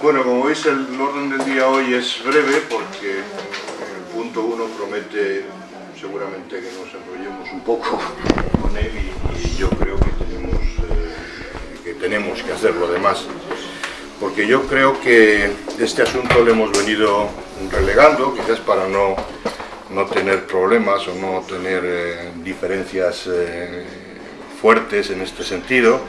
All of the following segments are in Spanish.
Bueno, como veis el orden del día hoy es breve porque el punto uno promete seguramente que nos enrollemos un poco con él y, yo creo que tenemos, eh, que tenemos que hacer lo demás. Porque yo creo que este asunto lo hemos venido relegando, quizás para no, no tener problemas o no tener eh, diferencias eh, fuertes en este sentido,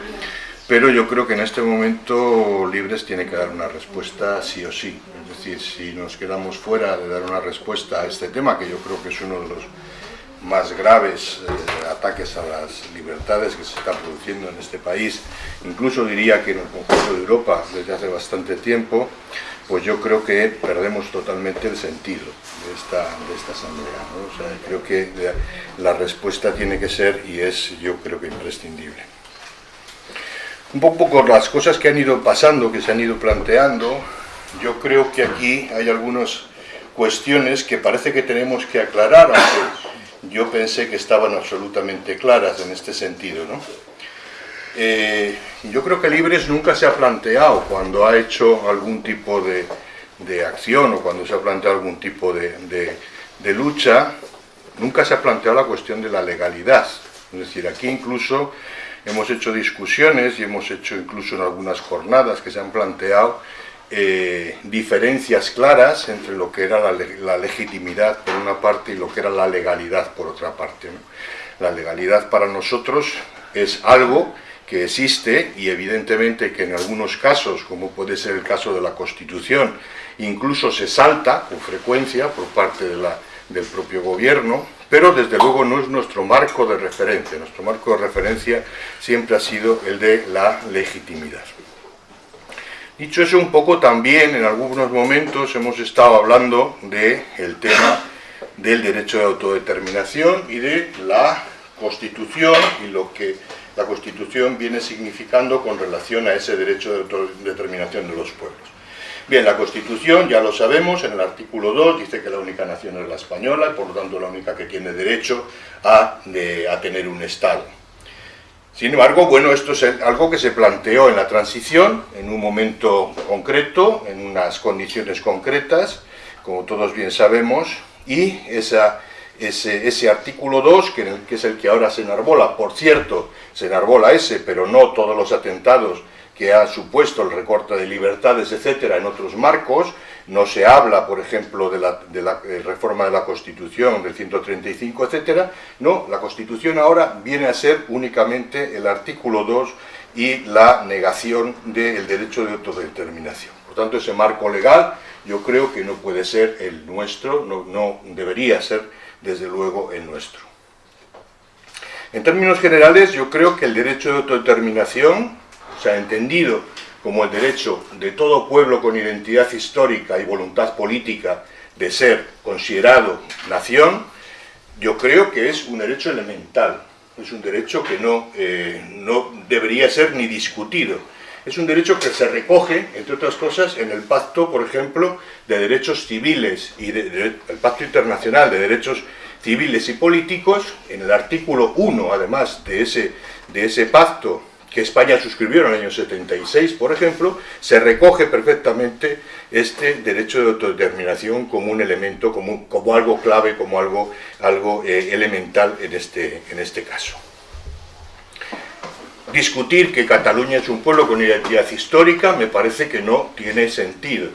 pero yo creo que en este momento Libres tiene que dar una respuesta sí o sí. Es decir, si nos quedamos fuera de dar una respuesta a este tema, que yo creo que es uno de los más graves eh, ataques a las libertades que se están produciendo en este país, incluso diría que en el conjunto de Europa desde hace bastante tiempo, pues yo creo que perdemos totalmente el sentido de esta, de esta asamblea. O sea, creo que la respuesta tiene que ser, y es yo creo que imprescindible un poco por las cosas que han ido pasando, que se han ido planteando, yo creo que aquí hay algunas cuestiones que parece que tenemos que aclarar, aunque yo pensé que estaban absolutamente claras en este sentido. ¿no? Eh, yo creo que Libres nunca se ha planteado cuando ha hecho algún tipo de, de acción o cuando se ha planteado algún tipo de, de, de lucha, nunca se ha planteado la cuestión de la legalidad. Es decir, aquí incluso Hemos hecho discusiones y hemos hecho incluso en algunas jornadas que se han planteado eh, diferencias claras entre lo que era la, legitimidad por una parte y lo que era la legalidad por otra parte. La legalidad para nosotros es algo que existe y evidentemente que en algunos casos, como puede ser el caso de la Constitución, incluso se salta con frecuencia por parte del propio gobierno, pero desde luego no es nuestro marco de referencia, nuestro marco de referencia siempre ha sido el de la legitimidad. Dicho eso, un poco también en algunos momentos hemos estado hablando del tema del derecho de autodeterminación y de la Constitución y lo que la Constitución viene significando con relación a ese derecho de autodeterminación de los pueblos. Bien, la Constitución, ya lo sabemos, en el artículo 2 dice que la única nación es la española y por lo tanto la única que tiene derecho a, tener un Estado. Sin embargo, bueno, esto es algo que se planteó en la transición, en un momento concreto, en unas condiciones concretas, como todos bien sabemos, y esa, ese, artículo 2, que, que es el que ahora se enarbola, por cierto, se enarbola ese, pero no todos los atentados que ha supuesto el recorte de libertades, etcétera, en otros marcos. No se habla, por ejemplo, de la, eh, reforma de la Constitución del 135, etcétera. No, la Constitución ahora viene a ser únicamente el artículo 2 y la negación del derecho de autodeterminación. Por tanto, ese marco legal yo creo que no puede ser el nuestro, no debería ser, desde luego, el nuestro. En términos generales, yo creo que el derecho de autodeterminación o sea, entendido como el derecho de todo pueblo con identidad histórica y voluntad política de ser considerado nación, yo creo que es un derecho elemental, es un derecho que no, eh, no debería ser ni discutido. Es un derecho que se recoge, entre otras cosas, en el pacto, por ejemplo, de derechos civiles y el pacto internacional de derechos civiles y políticos, en el artículo 1, además de ese, de ese pacto que España suscribió en el año 76, por ejemplo, se recoge perfectamente este derecho de autodeterminación como un elemento, como, algo clave, como algo, algo eh, elemental en este, en este caso. Discutir que Cataluña es un pueblo con identidad histórica me parece que no tiene sentido.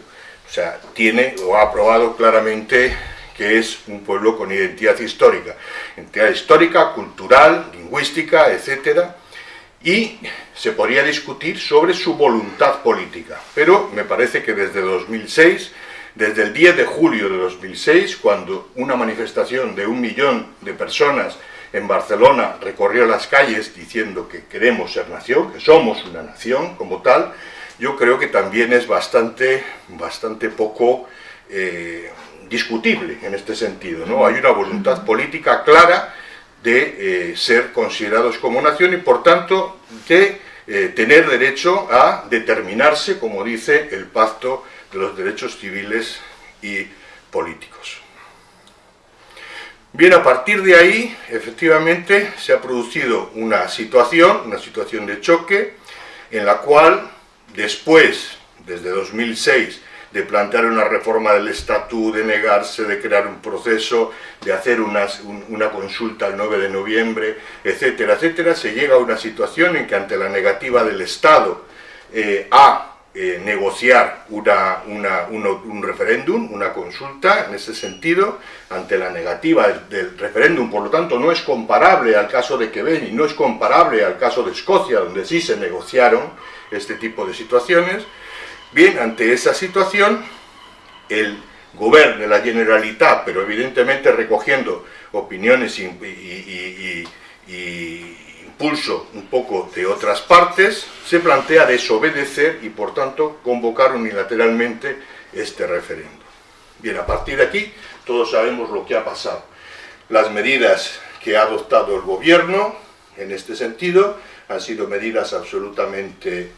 O sea, tiene o ha aprobado claramente que es un pueblo con identidad histórica. Identidad histórica, cultural, lingüística, etcétera, y se podría discutir sobre su voluntad política. Pero me parece que desde 2006, desde el 10 de julio de 2006, cuando una manifestación de un millón de personas en Barcelona recorrió las calles diciendo que queremos ser nación, que somos una nación como tal, yo creo que también es bastante, bastante poco eh, discutible en este sentido. ¿no? Hay una voluntad política clara de eh, ser considerados como nación y por tanto de eh, tener derecho a determinarse, como dice el Pacto de los Derechos Civiles y Políticos. Bien, a partir de ahí, efectivamente, se ha producido una situación, una situación de choque, en la cual, después desde 2006, de plantear una reforma del estatú, de negarse, de crear un proceso, de hacer una consulta el 9 de noviembre, etcétera, etcétera, se llega a una situación en que ante la negativa del Estado eh, a eh, negociar un referéndum, una consulta en ese sentido, ante la negativa del, referéndum, por lo tanto no es comparable al caso de Quebec y no es comparable al caso de Escocia, donde sí se negociaron este tipo de situaciones, Bien, ante esa situación, el gobierno de la Generalitat, pero evidentemente recogiendo opiniones y, impulso un poco de otras partes, se plantea desobedecer y por tanto convocar unilateralmente este referéndum. Bien, a partir de aquí todos sabemos lo que ha pasado. Las medidas que ha adoptado el gobierno en este sentido han sido medidas absolutamente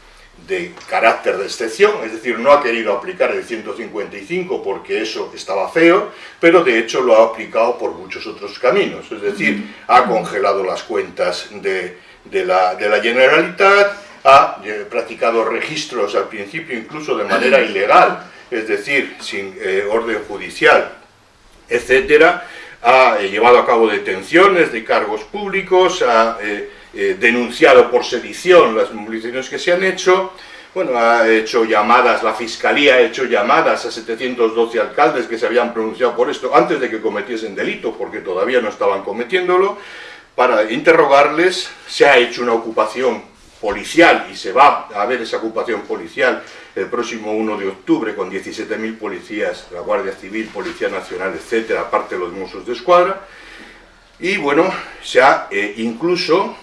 de carácter de excepción, es decir, no ha querido aplicar el 155 porque eso estaba feo, pero de hecho lo ha aplicado por muchos otros caminos, es decir, ha congelado las cuentas de, la, Generalitat, ha eh, practicado registros al principio incluso de manera ilegal, es decir, sin eh, orden judicial, etcétera, ha eh, llevado a cabo detenciones de cargos públicos, ha eh, denunciado por sedición las movilizaciones que se han hecho, bueno, ha hecho llamadas, la Fiscalía ha hecho llamadas a 712 alcaldes que se habían pronunciado por esto antes de que cometiesen delito, porque todavía no estaban cometiéndolo, para interrogarles, se ha hecho una ocupación policial, y se va a ver esa ocupación policial el próximo 1 de octubre con 17.000 policías, la Guardia Civil, Policía Nacional, etcétera, aparte de los Mossos de Escuadra, y bueno, se ha eh, incluso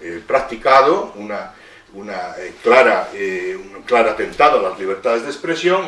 eh, practicado una, eh, clara, eh, un claro atentado a las libertades de expresión,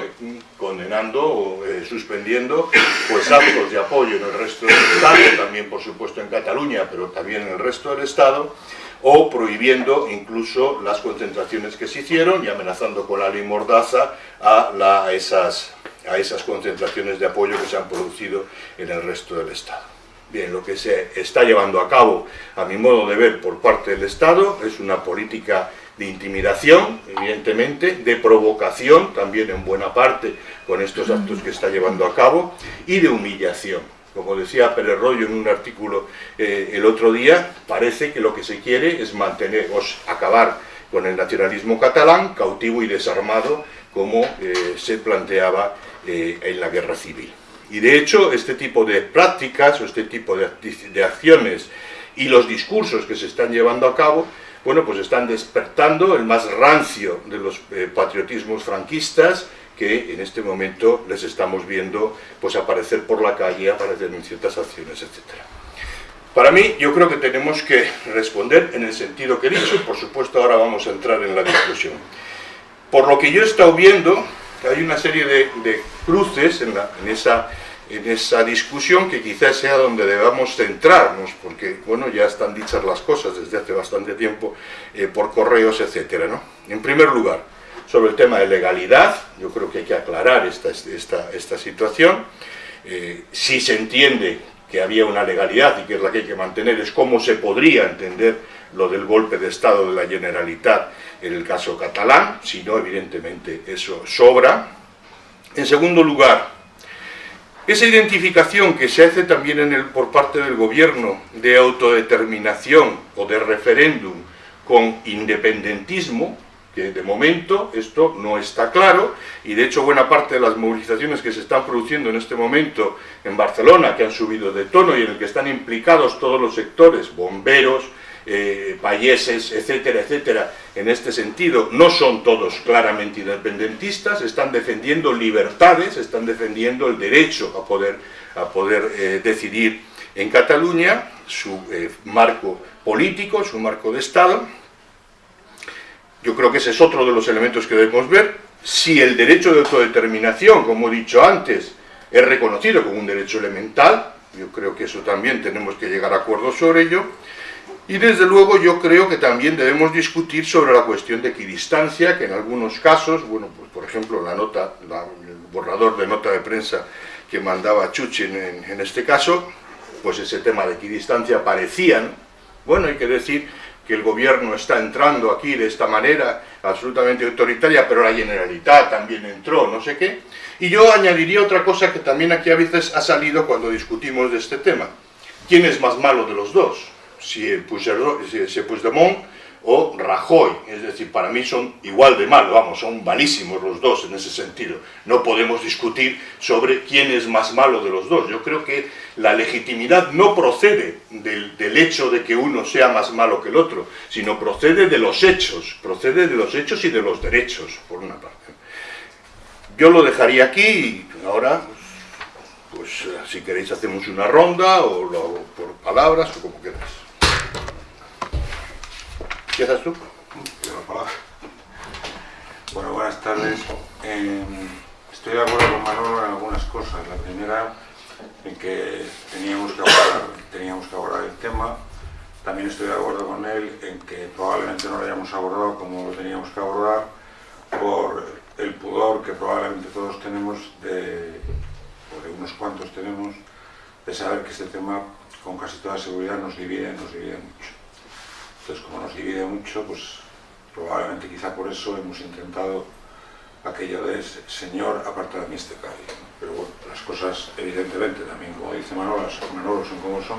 condenando o suspendiendo pues, actos de apoyo en el resto del Estado, también por supuesto en Cataluña, pero también en el resto del Estado, o prohibiendo incluso las concentraciones que se hicieron y amenazando con la ley Mordaza a, a esas concentraciones de apoyo que se han producido en el resto del Estado. Bien, lo que se está llevando a cabo, a mi modo de ver, por parte del Estado, es una política de intimidación, evidentemente, de provocación, también en buena parte, con estos actos que está llevando a cabo, y de humillación. Como decía Pérez Rollo en un artículo eh, el otro día, parece que lo que se quiere es mantener, o acabar con el nacionalismo catalán, cautivo y desarmado, como eh, se planteaba eh, en la guerra civil. Y de hecho, este tipo de prácticas o este tipo de, acciones y los discursos que se están llevando a cabo, bueno, pues están despertando el más rancio de los eh, patriotismos franquistas que en este momento les estamos viendo pues aparecer por la calle, aparecer en ciertas acciones, etc. Para mí, yo creo que tenemos que responder en el sentido que he dicho, por supuesto ahora vamos a entrar en la discusión. Por lo que yo he estado viendo, hay una serie de, cruces en, esa, discusión que quizás sea donde debamos centrarnos, porque bueno, ya están dichas las cosas desde hace bastante tiempo eh, por correos, etcétera. ¿no? En primer lugar, sobre el tema de legalidad, yo creo que hay que aclarar esta, esta, esta situación. Eh, si se entiende que había una legalidad y que es la que hay que mantener, es cómo se podría entender lo del golpe de Estado de la Generalitat en el caso catalán, si no, evidentemente, eso sobra. En segundo lugar, esa identificación que se hace también en el, por parte del gobierno de autodeterminación o de referéndum con independentismo, que de momento esto no está claro, y de hecho buena parte de las movilizaciones que se están produciendo en este momento en Barcelona, que han subido de tono y en el que están implicados todos los sectores, bomberos, eh, payeses, etcétera, etcétera, en este sentido, no son todos claramente independentistas, están defendiendo libertades, están defendiendo el derecho a poder, a poder eh, decidir en Cataluña, su eh, marco político, su marco de Estado. Yo creo que ese es otro de los elementos que debemos ver. Si el derecho de autodeterminación, como he dicho antes, es reconocido como un derecho elemental, yo creo que eso también tenemos que llegar a acuerdos sobre ello, y desde luego yo creo que también debemos discutir sobre la cuestión de equidistancia, que en algunos casos, bueno, pues por ejemplo la nota, el borrador de nota de prensa que mandaba Chuchin en, este caso, pues ese tema de equidistancia parecían, bueno, hay que decir que el gobierno está entrando aquí de esta manera absolutamente autoritaria, pero la Generalitat también entró, no sé qué. Y yo añadiría otra cosa que también aquí a veces ha salido cuando discutimos de este tema. ¿Quién es más malo de los dos? Si Puigdemont o Rajoy, es decir, para mí son igual de malos, vamos, son malísimos los dos en ese sentido. No podemos discutir sobre quién es más malo de los dos. Yo creo que la legitimidad no procede del, hecho de que uno sea más malo que el otro, sino procede de los hechos, procede de los hechos y de los derechos, por una parte. Yo lo dejaría aquí y ahora, pues, si queréis hacemos una ronda o lo por palabras o como queráis. ¿Empiezas tú? Bueno, buenas tardes. Eh, estoy de acuerdo con Manolo en algunas cosas. La primera, en que teníamos que, abordar, teníamos que abordar el tema. También estoy de acuerdo con él en que probablemente no lo hayamos abordado como lo teníamos que abordar por el pudor que probablemente todos tenemos, de, o de unos cuantos tenemos, de saber que este tema con casi toda seguridad nos divide, nos divide mucho. Entonces, como nos divide mucho, pues probablemente quizá por eso hemos intentado aquello de Señor, aparta de mí este cáliz. Pero bueno, las cosas, evidentemente, también como dice Manolo, Manolo son como son,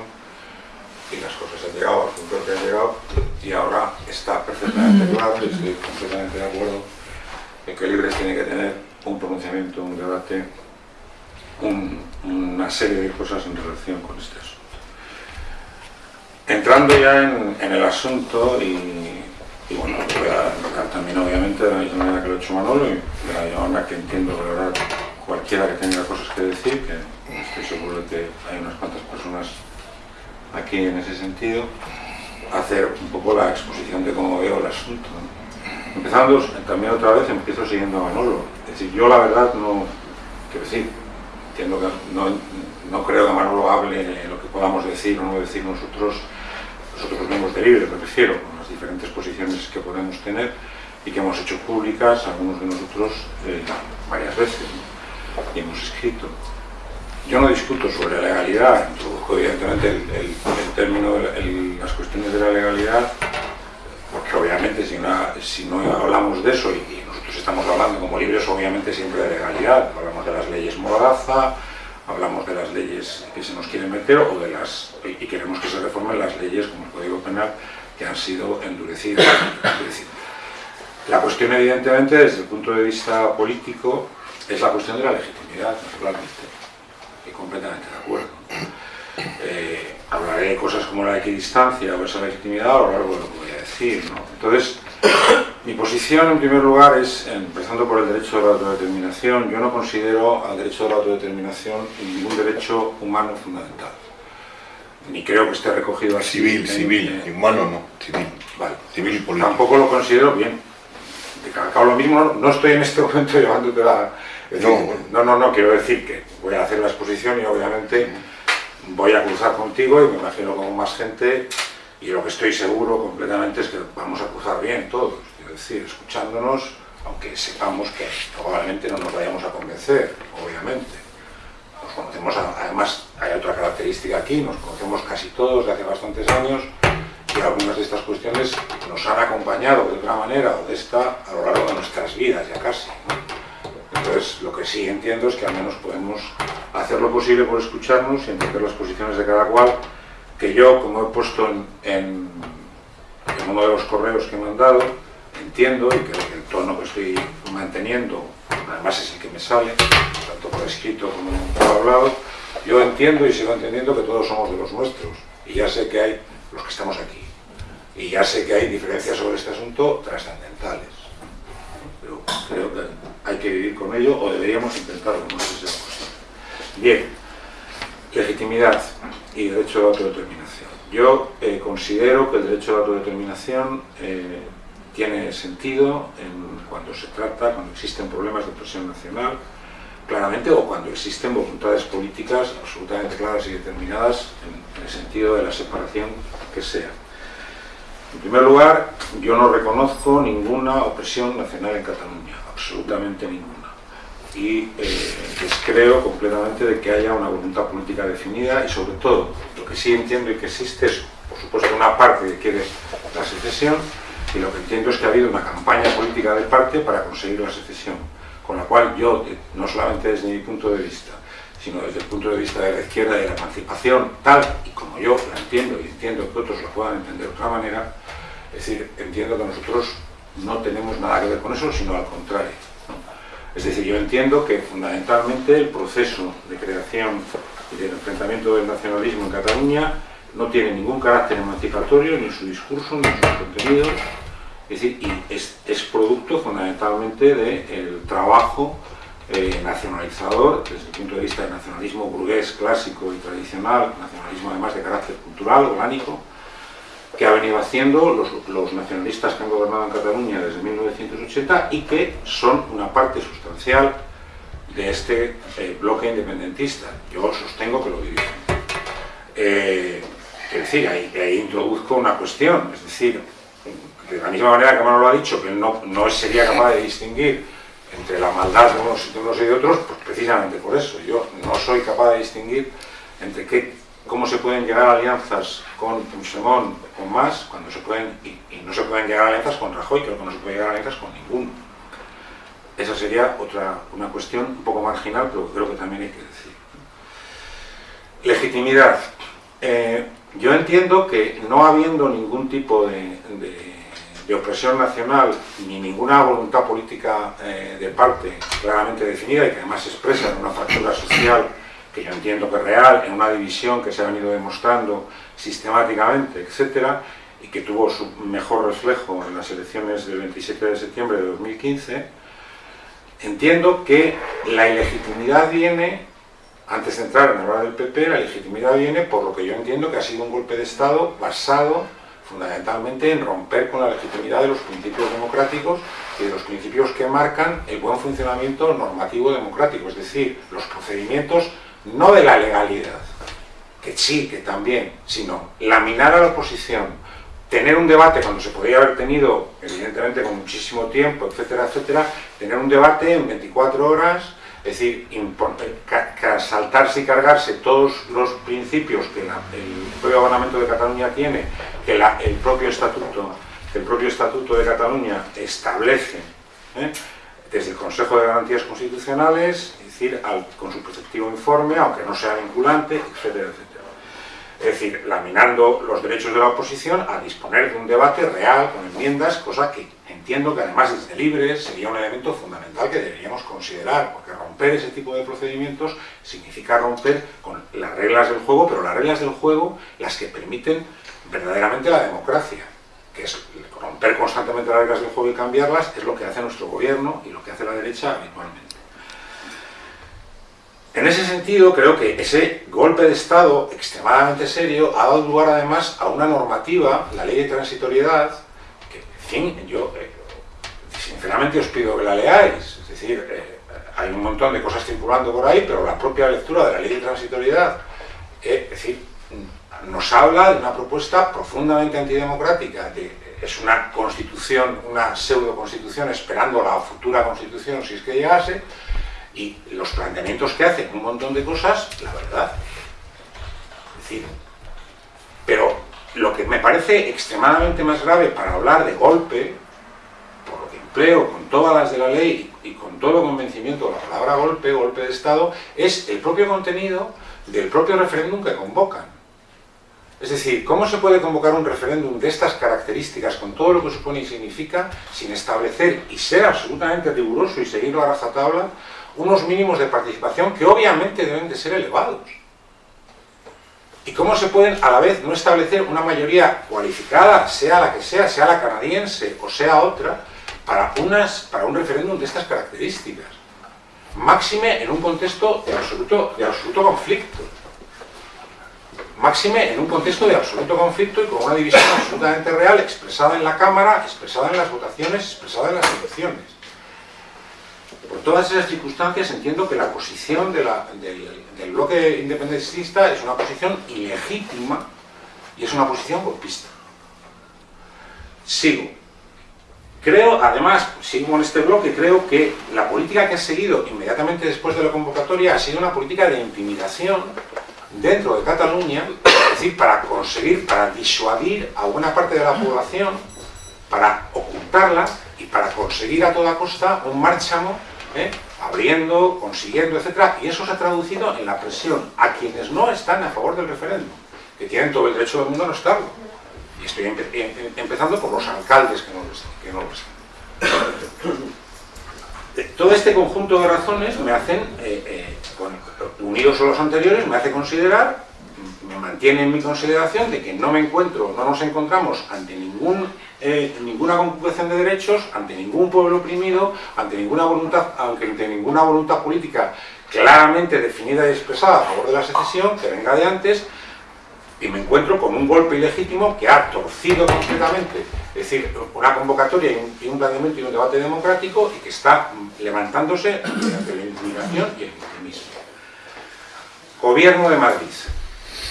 y las cosas han llegado al punto que han llegado, y ahora está perfectamente claro, y estoy completamente de acuerdo, en que Libres tiene que tener un pronunciamiento, un debate, un, una serie de cosas en relación con este asunto. Entrando ya en, el asunto y, bueno, voy a tocar también obviamente de la misma manera que lo ha hecho Manolo y de la misma manera que entiendo verdad cualquiera que tenga cosas que decir, que estoy seguro que hay unas cuantas personas aquí en ese sentido, hacer un poco la exposición de cómo veo el asunto. Empezando también otra vez, empiezo siguiendo a Manolo. Es decir, yo la verdad no, quiero decir, entiendo que no, no creo que Manolo hable lo que podamos decir o no decir nosotros nosotros mismos de libre, me refiero, con las diferentes posiciones que podemos tener y que hemos hecho públicas, algunos de nosotros, eh, varias veces, ¿no? y hemos escrito. Yo no discuto sobre la legalidad, introduzco evidentemente el, el, el término, el, las cuestiones de la legalidad, porque obviamente si no, si no hablamos de eso, y, y, nosotros estamos hablando como libres obviamente siempre de legalidad, hablamos de las leyes Mordaza, hablamos de las leyes que se nos quieren meter o de las y queremos que se reformen las leyes como el Código Penal que han sido endurecidas. La cuestión evidentemente desde el punto de vista político es la cuestión de la legitimidad, naturalmente, y completamente de acuerdo. Eh, hablaré de cosas como la equidistancia o esa legitimidad a lo largo de lo que voy a decir. ¿no? Entonces, mi posición en primer lugar es, empezando por el derecho de la autodeterminación, yo no considero al derecho de la autodeterminación ningún derecho humano fundamental. Ni creo que esté recogido así. Civil, en, civil, humano no, civil. Vale. Civil y político. Tampoco lo considero bien. De cada lo mismo, no estoy en este momento llevándote la... No, no, no, no, quiero decir que voy a hacer la exposición y obviamente voy a cruzar contigo y me imagino con más gente y lo que estoy seguro completamente es que vamos a cruzar bien todos, es decir, escuchándonos, aunque sepamos que probablemente no nos vayamos a convencer, obviamente. Nos conocemos, además hay otra característica aquí, nos conocemos casi todos de hace bastantes años y algunas de estas cuestiones nos han acompañado de otra manera o de esta a lo largo de nuestras vidas ya casi. Entonces, lo que sí entiendo es que al menos podemos hacer lo posible por escucharnos y entender las posiciones de cada cual que yo, como he puesto en, uno de los correos que he mandado, entiendo y que el tono que estoy manteniendo, además es el que me sale, tanto por escrito como por hablado, yo entiendo y sigo entendiendo que todos somos de los nuestros, y ya sé que hay los que estamos aquí, y ya sé que hay diferencias sobre este asunto trascendentales, creo que hay que vivir con ello, o deberíamos intentarlo, no sé si es posible. Bien, legitimidad y derecho de autodeterminación. Yo eh, considero que el derecho de autodeterminación eh, tiene sentido en, cuando se trata, cuando existen problemas de presión nacional, claramente, o cuando existen voluntades políticas absolutamente claras y determinadas en el sentido de la separación que sea. En primer lugar, yo no reconozco ninguna opresión nacional en Cataluña, absolutamente ninguna y eh, descreo completamente de que haya una voluntad política definida y sobre todo, lo que sí entiendo y que existe es por supuesto, una parte que quiere la secesión, y lo que entiendo es que ha habido una campaña política de parte para conseguir la secesión. Con la cual yo, no solamente desde mi punto de vista, sino desde el punto de vista de la izquierda y de la emancipación, tal y como yo la entiendo y entiendo que otros la puedan entender de otra manera, es decir, entiendo que nosotros no tenemos nada que ver con eso, sino al contrario. Es decir, yo entiendo que fundamentalmente el proceso de creación y del enfrentamiento del nacionalismo en Cataluña no tiene ningún carácter emancipatorio, ni en su discurso, ni en sus contenidos, es decir, y es, producto fundamentalmente del trabajo eh, nacionalizador, desde el punto de vista del nacionalismo burgués clásico y tradicional, nacionalismo además de carácter cultural, orgánico, que ha venido haciendo los, nacionalistas que han gobernado en Cataluña desde 1980 y que son una parte sustancial de este eh, bloque independentista. Yo sostengo que lo dirigen. Eh, es decir, ahí, introduzco una cuestión, es decir, de la misma manera que Manuel lo ha dicho, que no, no sería capaz de distinguir entre la maldad de unos, de unos y de otros, pues precisamente por eso. Yo no soy capaz de distinguir entre qué cómo se pueden llegar a alianzas con Puigdemont o con más, cuando se pueden, y, no se pueden llegar a alianzas con Rajoy, creo que no se puede llegar a alianzas con ninguno. Esa sería otra, una cuestión un poco marginal, pero creo que también hay que decir. Legitimidad. Eh, yo entiendo que no habiendo ningún tipo de, opresión nacional ni ninguna voluntad política eh, de parte claramente definida y que además se expresa en una fractura social que yo entiendo que es real, en una división que se ha venido demostrando sistemáticamente, etcétera, y que tuvo su mejor reflejo en las elecciones del 27 de septiembre de 2015, entiendo que la ilegitimidad viene, antes de entrar en hablar del PP, la legitimidad viene por lo que yo entiendo que ha sido un golpe de Estado basado fundamentalmente en romper con la legitimidad de los principios democráticos y de los principios que marcan el buen funcionamiento normativo democrático, es decir, los procedimientos no de la legalidad, que sí, que también, sino laminar a la oposición, tener un debate cuando se podría haber tenido, evidentemente con muchísimo tiempo, etcétera, etcétera, tener un debate en 24 horas, es decir, saltarse y cargarse todos los principios que el propio Parlamento de Cataluña tiene, que el, propio estatuto, el propio estatuto de Cataluña establece, ¿eh? desde el Consejo de Garantías Constitucionales, con su preceptivo informe, aunque no sea vinculante, etcétera, etcétera. Es decir, laminando los derechos de la oposición a disponer de un debate real, con enmiendas, cosa que entiendo que además desde libre sería un elemento fundamental que deberíamos considerar, porque romper ese tipo de procedimientos significa romper con las reglas del juego, pero las reglas del juego las que permiten verdaderamente la democracia, que es romper constantemente las reglas del juego y cambiarlas, es lo que hace nuestro gobierno y lo que hace la derecha habitualmente. En ese sentido, creo que ese golpe de Estado extremadamente serio ha dado lugar además a una normativa, la ley de transitoriedad, que, en fin, yo eh, sinceramente os pido que la leáis, es decir, eh, hay un montón de cosas circulando por ahí, pero la propia lectura de la ley de transitoriedad, eh, es decir, nos habla de una propuesta profundamente antidemocrática, es una constitución, una pseudo constitución esperando la futura constitución si es que llegase, y los planteamientos que hacen, un montón de cosas, la verdad. Es decir, pero lo que me parece extremadamente más grave para hablar de golpe, por lo que empleo con todas las de la ley y con todo convencimiento la palabra golpe, golpe de Estado, es el propio contenido del propio referéndum que convocan. Es decir, ¿cómo se puede convocar un referéndum de estas características, con todo lo que supone y significa, sin establecer y ser absolutamente riguroso y seguirlo a rajatabla, unos mínimos de participación que obviamente deben de ser elevados. ¿Y cómo se pueden a la vez no establecer una mayoría cualificada, sea la que sea, sea la canadiense o sea otra, para, unas, para un referéndum de estas características? Máxime en un contexto de absoluto, de absoluto conflicto. Máxime en un contexto de absoluto conflicto y con una división absolutamente real expresada en la Cámara, expresada en las votaciones, expresada en las elecciones. Por todas esas circunstancias entiendo que la posición del, bloque independentista es una posición ilegítima y es una posición golpista. Sigo. Creo, además, sigo en este bloque, creo que la política que ha seguido inmediatamente después de la convocatoria ha sido una política de intimidación dentro de Cataluña, es decir, para conseguir, para disuadir a buena parte de la población, para ocultarla y para conseguir a toda costa un márchamo, ¿eh? abriendo, consiguiendo, etc. Y eso se ha traducido en la presión a quienes no están a favor del referéndum, que tienen todo el derecho del mundo a no estarlo. Y estoy empezando por los alcaldes que no lo están. Eh, todo este conjunto de razones me hacen, eh, unidos a los anteriores, me hace considerar, me mantiene en mi consideración de que no me encuentro, no nos encontramos ante ningún, ninguna conculcación de derechos, ante ningún pueblo oprimido, ante ninguna voluntad, ante ninguna voluntad política claramente definida y expresada a favor de la secesión, que venga de antes, y me encuentro con un golpe ilegítimo que ha torcido completamente, es decir, una convocatoria y un, planteamiento y un debate democrático y que está levantándose ante la intimidación y el victimismo. Gobierno de Madrid,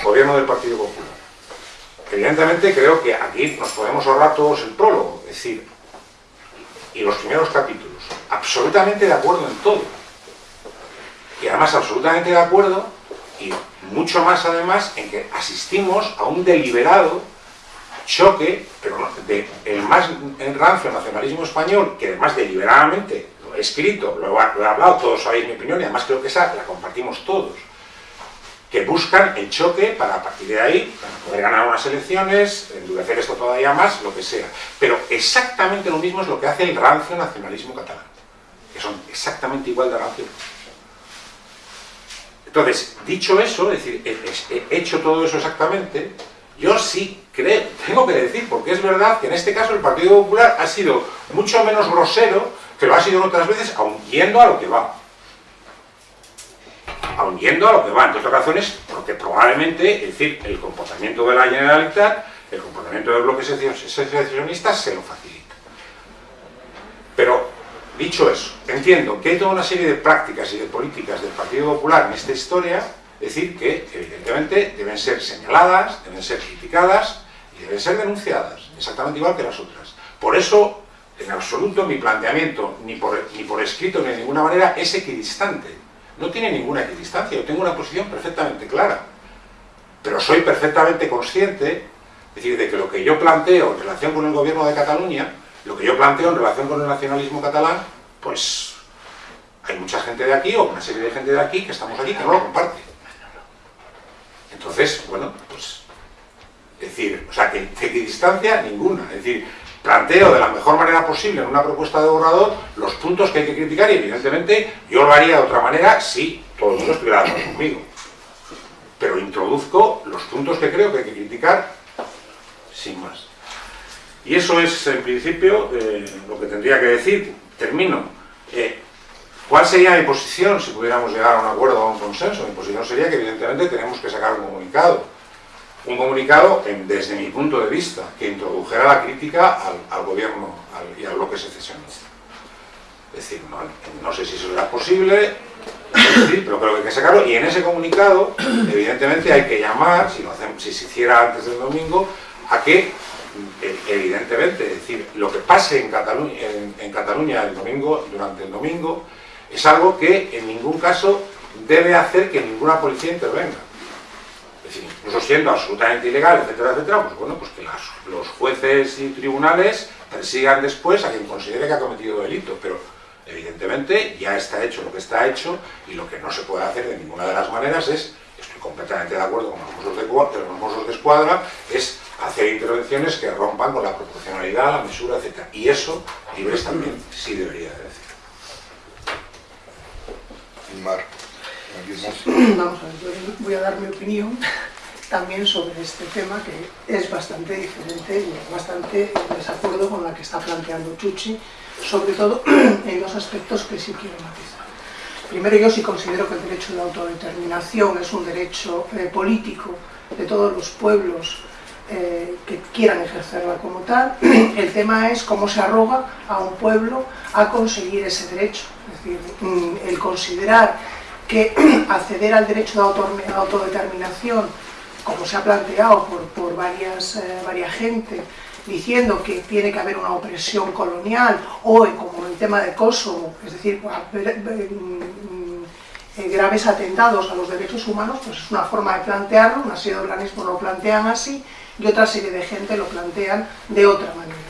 gobierno del Partido Popular. Evidentemente creo que aquí nos podemos ahorrar todos el prólogo, es decir, y los primeros capítulos. Absolutamente de acuerdo en todo. Y además absolutamente de acuerdo y mucho más además en que asistimos a un deliberado choque, pero del el más rancio nacionalismo español, que además deliberadamente lo he escrito, lo he, hablado, todos sabéis mi opinión, y además creo que esa la compartimos todos, que buscan el choque para a partir de ahí poder ganar unas elecciones, endurecer esto todavía más, lo que sea. Pero exactamente lo mismo es lo que hace el rancio nacionalismo catalán, que son exactamente igual de rancio. Entonces, dicho eso, es decir, he hecho todo eso exactamente, yo sí creo, tengo que decir, porque es verdad que en este caso el Partido Popular ha sido mucho menos grosero que lo ha sido otras veces, aun yendo a lo que va. Yendo a lo que va, entre otras razones, porque probablemente, es decir, el comportamiento de la Generalitat, el comportamiento del bloque secesionista se lo facilita. Pero Dicho eso, entiendo que hay toda una serie de prácticas y de políticas del Partido Popular en esta historia, decir, que evidentemente deben ser señaladas, deben ser criticadas y deben ser denunciadas, exactamente igual que las otras. Por eso, en absoluto, mi planteamiento, ni por, ni por escrito ni de ninguna manera, es equidistante. No tiene ninguna equidistancia, yo tengo una posición perfectamente clara. Pero soy perfectamente consciente, decir, de que lo que yo planteo en relación con el gobierno de Cataluña lo que yo planteo en relación con el nacionalismo catalán, pues hay mucha gente de aquí, o una serie de gente de aquí, que estamos aquí, que no lo comparte. Entonces, bueno, pues, es decir, o sea, que, de distancia ninguna, es decir, planteo de la mejor manera posible en una propuesta de borrador los puntos que hay que criticar y evidentemente yo lo haría de otra manera si todo el mundo estuviera de conmigo. Pero introduzco los puntos que creo que hay que criticar sin más. Y eso es, en principio, eh, lo que tendría que decir. Termino. Eh, ¿Cuál sería mi posición si pudiéramos llegar a un acuerdo o a un consenso? Mi posición sería que, evidentemente, tenemos que sacar un comunicado. Un comunicado, desde mi punto de vista, que introdujera la crítica al, gobierno y al bloque secesionista. Es decir, no, sé si eso será posible, pero creo que hay que sacarlo. Y en ese comunicado, evidentemente, hay que llamar, si, se hiciera antes del domingo, a que evidentemente, decir, lo que pase en Cataluña, en, Cataluña el domingo, durante el domingo, es algo que en ningún caso debe hacer que ninguna policía intervenga. Incluso siendo absolutamente ilegal, etcétera, etcétera, pues bueno, pues que los jueces y tribunales persigan después a quien considere que ha cometido delito, pero evidentemente ya está hecho lo que está hecho y lo que no se puede hacer de ninguna de las maneras es, estoy completamente de acuerdo con los mozos de, los de escuadra, es hacer intervenciones que rompan con la proporcionalidad, la mesura, etc. Y eso, libres también, sí debería de decir. Mar, Vamos a ver, yo voy a dar mi opinión también sobre este tema que es bastante diferente y bastante en desacuerdo con la que está planteando Chuchi, sobre todo en dos aspectos que sí quiero matizar. Primero, yo sí considero que el derecho de autodeterminación es un derecho eh, político de todos los pueblos eh, que quieran ejercerla como tal. El tema es cómo se arroga a un pueblo a conseguir ese derecho. Es decir, mm, el considerar que acceder al derecho de autodeterminación, como se ha planteado por, varias, eh, varias gente, diciendo que tiene que haber una opresión colonial, o como el tema de Kosovo, es decir, mm, eh, graves atentados a los derechos humanos, pues es una forma de plantearlo, una serie de organismos lo plantean así y otra serie de gente lo plantean de otra manera.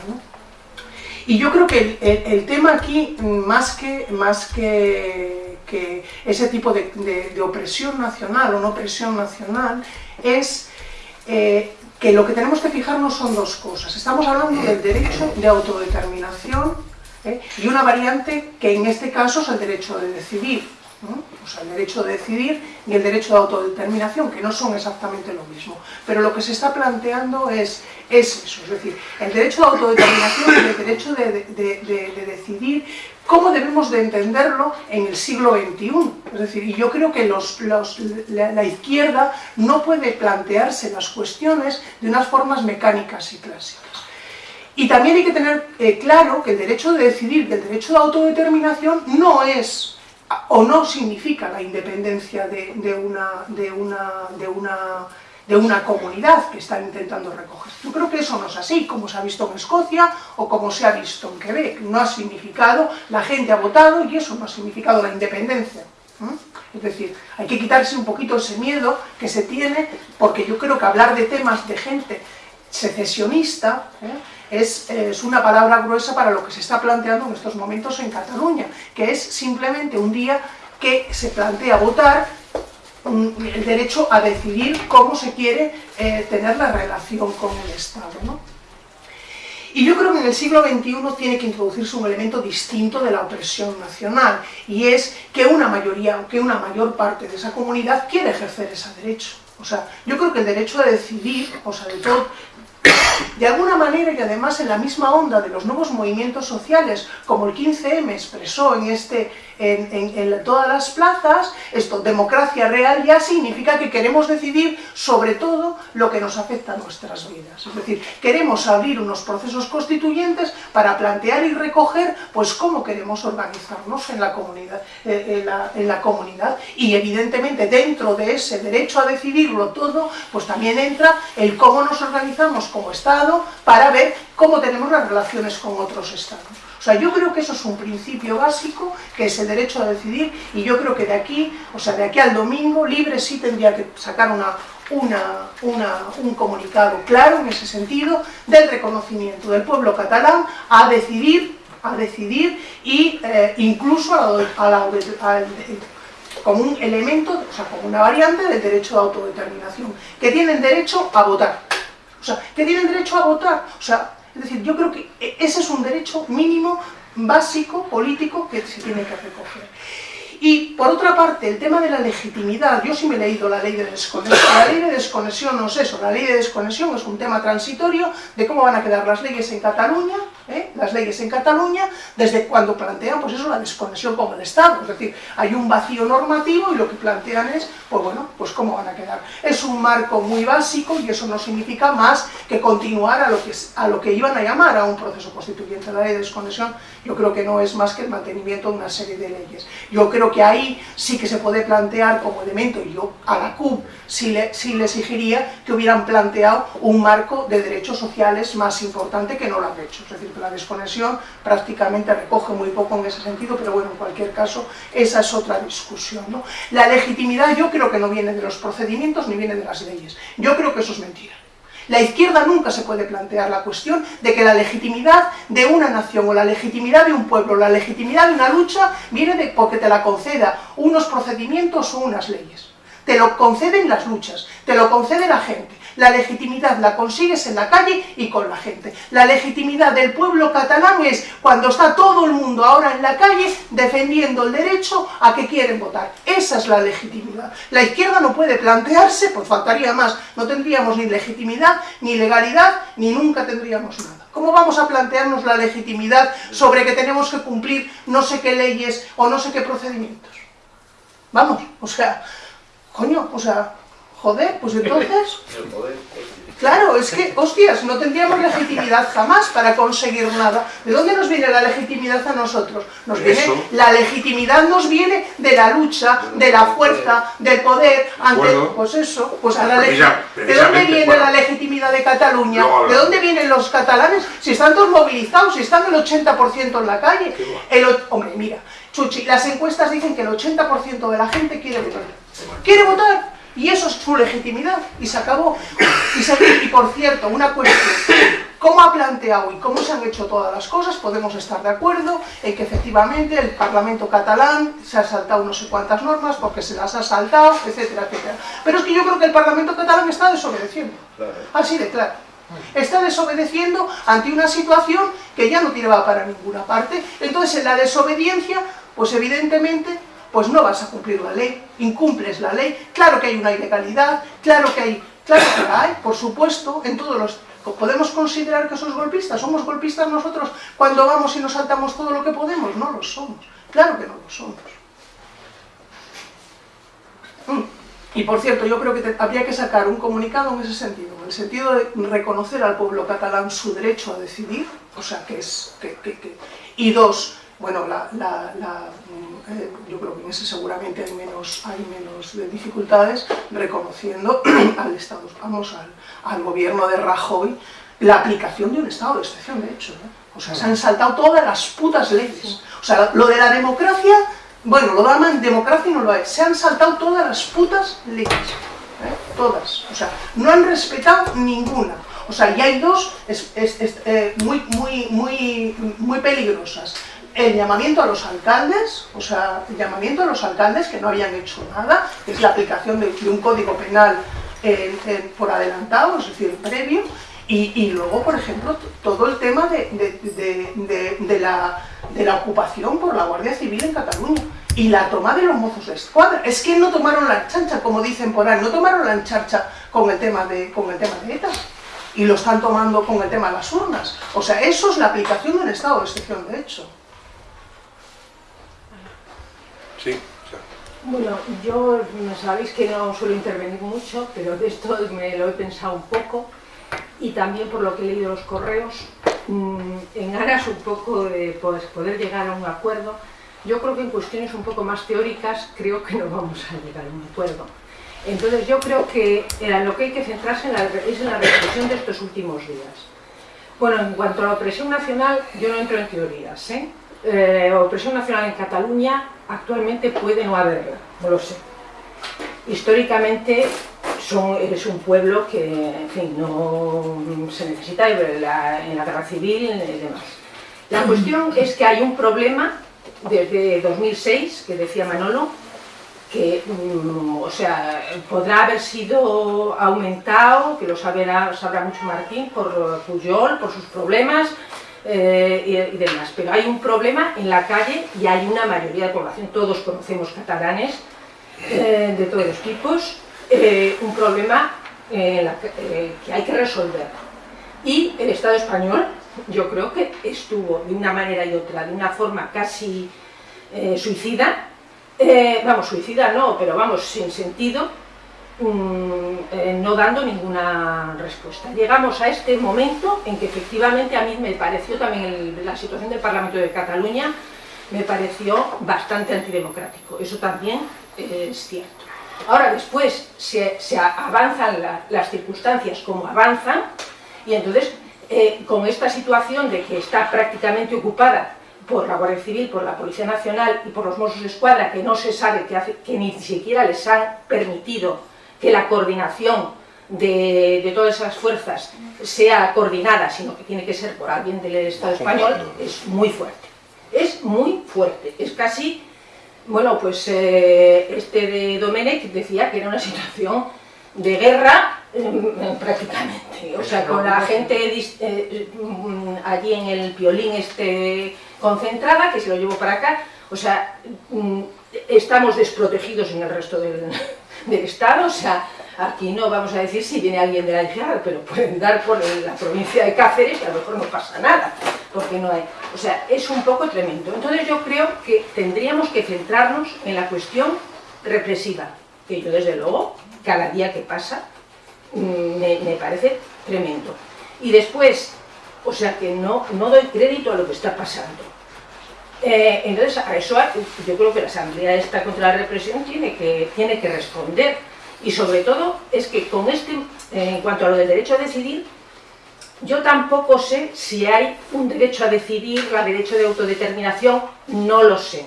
Y yo creo que el, tema aquí, más que, más que, que ese tipo de, opresión nacional o no opresión nacional, es eh, que lo que tenemos que fijarnos son dos cosas. Estamos hablando del derecho de autodeterminación ¿eh? y una variante que en este caso es el derecho de decidir o sea, el derecho de decidir y el derecho de autodeterminación, que no son exactamente lo mismo. Pero lo que se está planteando es, es eso, es decir, el derecho de autodeterminación y el derecho de, decidir cómo debemos de entenderlo en el siglo XXI. Es decir, yo creo que la, izquierda no puede plantearse las cuestiones de unas formas mecánicas y clásicas. Y también hay que tener eh, claro que el derecho de decidir y el derecho de autodeterminación no es o no significa la independencia de, una, una comunidad que están intentando recoger. Yo creo que eso no es así, como se ha visto en Escocia o como se ha visto en Quebec. No ha significado, la gente ha votado y eso no ha significado la independencia. Es decir, hay que quitarse un poquito ese miedo que se tiene, porque yo creo que hablar de temas de gente secesionista, ¿eh? es, una palabra gruesa para lo que se está planteando en estos momentos en Cataluña, que es simplemente un día que se plantea votar el derecho a decidir cómo se quiere eh, tener la relación con el Estado. Y yo creo que en el siglo XXI tiene que introducirse un elemento distinto de la opresión nacional, y es que una mayoría, que una mayor parte de esa comunidad quiere ejercer ese derecho. O sea, yo creo que el derecho a decidir, o sea, de todo, de alguna manera, y además en la misma onda de los nuevos movimientos sociales, como el 15M expresó en, este, en, todas las plazas, esto, democracia real, ya significa que queremos decidir sobre todo lo que nos afecta a nuestras vidas. Es decir, queremos abrir unos procesos constituyentes para plantear y recoger pues cómo queremos organizarnos en la comunidad, eh, en la comunidad. y evidentemente dentro de ese derecho a decidirlo todo, pues también entra el cómo nos organizamos como Estado para ver cómo tenemos las relaciones con otros Estados. O sea, yo creo que eso es un principio básico, que es el derecho a decidir, y yo creo que de aquí, o sea, de aquí al domingo, Libre sí tendría que sacar una, un comunicado claro en ese sentido del reconocimiento del pueblo catalán a decidir, a decidir y eh, incluso como un elemento, o sea, como una variante del derecho de autodeterminación, que tienen derecho a votar. O sea, que tienen derecho a votar. O sea, es decir, yo creo que ese es un derecho mínimo, básico, político, que se tiene que recoger. Y por otra parte, el tema de la legitimidad, yo sí me he leído la ley de desconexión, la ley de desconexión no es eso, la ley de desconexión es un tema transitorio de cómo van a quedar las leyes en Cataluña, ¿eh? las leyes en Cataluña, desde cuando plantean pues eso, la desconexión con el Estado, es decir, hay un vacío normativo y lo que plantean es, pues bueno, pues cómo van a quedar. Es un marco muy básico y eso no significa más que continuar a lo que, a lo que iban a llamar a un proceso constituyente. La ley de desconexión yo creo que no es más que el mantenimiento de una serie de leyes. Yo creo que ahí sí que se puede plantear como elemento, y yo a la CUP sí le, sí le exigiría que hubieran planteado un marco de derechos sociales más importante que no lo han hecho. La desconexión prácticamente recoge muy poco en ese sentido, pero bueno, en cualquier caso, esa es otra discusión. ¿no? La legitimidad yo creo que no viene de los procedimientos ni viene de las leyes. Yo creo que eso es mentira. La izquierda nunca se puede plantear la cuestión de que la legitimidad de una nación o la legitimidad de un pueblo, la legitimidad de una lucha viene de porque te la conceda unos procedimientos o unas leyes. Te lo conceden las luchas, te lo concede la gente. La legitimidad la consigues en la calle y con la gente. La legitimidad del pueblo catalán es cuando está todo el mundo ahora en la calle defendiendo el derecho a que quieren votar. Esa es la legitimidad. La izquierda no puede plantearse, pues faltaría más, no tendríamos ni legitimidad, ni legalidad, ni nunca tendríamos nada. ¿Cómo vamos a plantearnos la legitimidad sobre que tenemos que cumplir no sé qué leyes o no sé qué procedimientos? Vamos, o sea, coño, o sea, Joder, pues entonces... Claro, es que, hostias, no tendríamos legitimidad jamás para conseguir nada. ¿De dónde nos viene la legitimidad a nosotros? Nos viene, la legitimidad nos viene de la lucha, de la fuerza, del poder, ante, pues eso, pues a la ¿De dónde viene la legitimidad de Cataluña? ¿De dónde vienen los catalanes? Si están todos movilizados, si están el 80% en la calle. El, hombre, mira, Chuchi, las encuestas dicen que el 80% de la gente quiere votar. Quiere votar y eso es su legitimidad y se acabó. Y, y por cierto, una cuestión, cómo ha planteado y cómo se han hecho todas las cosas, podemos estar de acuerdo en que efectivamente el Parlamento catalán se ha saltado no sé cuántas normas porque se las ha saltado, etcétera, etcétera. Pero es que yo creo que el Parlamento catalán está desobedeciendo, así de claro. Está desobedeciendo ante una situación que ya no tiraba para ninguna parte. Entonces, en la desobediencia, pues evidentemente pues no vas a cumplir la ley, incumples la ley, claro que hay una ilegalidad, claro que hay, claro que la hay, por supuesto, en todos los ¿Podemos considerar que sos golpistas? ¿Somos golpistas nosotros cuando vamos y nos saltamos todo lo que podemos? No lo somos. Claro que no lo somos. Mm. Y por cierto, yo creo que habría que sacar un comunicado en ese sentido, en el sentido de reconocer al pueblo catalán su derecho a decidir, o sea, que es... y dos, bueno, la, mm, eh, yo creo que en ese seguramente hay menos, hay menos dificultades, reconociendo al Estado, vamos, al, al gobierno de Rajoy la aplicación de un estado de excepción, de hecho. O sea, se han saltado todas las putas leyes. O sea, lo de la democracia, bueno, lo llaman democracia y no lo es. Se han saltado todas las putas leyes. ¿eh? Todas. O sea, no han respetado ninguna. O sea, y hay dos eh, muy, muy, muy, muy peligrosas. El llamamiento a los alcaldes, o sea, el llamamiento a los alcaldes que no habían hecho nada, es la aplicación de un código penal por adelantado, es decir, previo, y, luego, por ejemplo, todo el tema de, la, ocupación por la Guardia Civil en Cataluña y la toma de los mozos de escuadra. Es que no tomaron la chancha, como dicen por ahí, no tomaron la charcha con el tema de, con el tema de ETA y lo están tomando con el tema de las urnas. O sea, eso es la aplicación de un estado de excepción de hecho. Sí. Bueno, yo sabéis que no suelo intervenir mucho, pero de esto me lo he pensado un poco y también por lo que he leído los correos, mm, en aras un poco de pues, poder llegar a un acuerdo, yo creo que en cuestiones un poco más teóricas creo que no vamos a llegar a un acuerdo. Entonces yo creo que lo que hay que centrarse es en la reflexión de estos últimos días. Bueno, en cuanto a la opresión nacional, yo no entro en teorías, ¿eh? Eh, opresión nacional en Cataluña actualmente puede no haberla, no lo sé. Históricamente son, es un pueblo que, no se necesita en la guerra civil y demás. La cuestión es que hay un problema desde 2006, que decía Manolo, que, mm, o sea, podrá haber sido aumentado, que lo sabrá, sabrá mucho Martín, por Puyol, por sus problemas, eh, y, demás. Pero hay un problema en la calle y hay una mayoría de población, todos conocemos catalanes eh, de todos los tipos, eh, un problema que hay que resolver. Y el Estado español, yo creo que estuvo de una manera y otra, de una forma casi suicida, vamos, suicida no, pero vamos, sin sentido, Mm, eh, no dando ninguna respuesta. Llegamos a este momento en que efectivamente a mí me pareció también la situación del Parlamento de Cataluña me pareció bastante antidemocrático, eso también es cierto. Ahora después se, avanzan las circunstancias como avanzan y entonces eh, con esta situación de que está prácticamente ocupada por la Guardia Civil, por la Policía Nacional y por los Mossos de Escuadra, que no se sabe, que ni siquiera les han permitido que la coordinación de, todas esas fuerzas sea coordinada, sino que tiene que ser por alguien del Estado español, es muy fuerte. Es muy fuerte, es casi, bueno, pues eh, este de Domenech decía que era una situación de guerra mm, prácticamente, o sea, con la gente eh, mm, allí en el piolín este concentrada, que se lo llevo para acá, o sea, mm, estamos desprotegidos en el resto del, del Estado, o sea, aquí no vamos a decir si viene alguien de la izquierda, pero pueden dar por la provincia de Cáceres y a lo mejor no pasa nada, porque no hay... O sea, es un poco tremendo. Entonces yo creo que tendríamos que centrarnos en la cuestión represiva, que yo desde luego, cada día que pasa, mm, me, parece tremendo. Y después, o sea que no, no doy crédito a lo que está pasando. Eh, entonces, a eso yo creo que la Asamblea esta contra la represión tiene que, tiene que responder. Y sobre todo, es que con este, en cuanto a lo del derecho a decidir, yo tampoco sé si hay un derecho a decidir, la derecho de autodeterminación, no lo sé.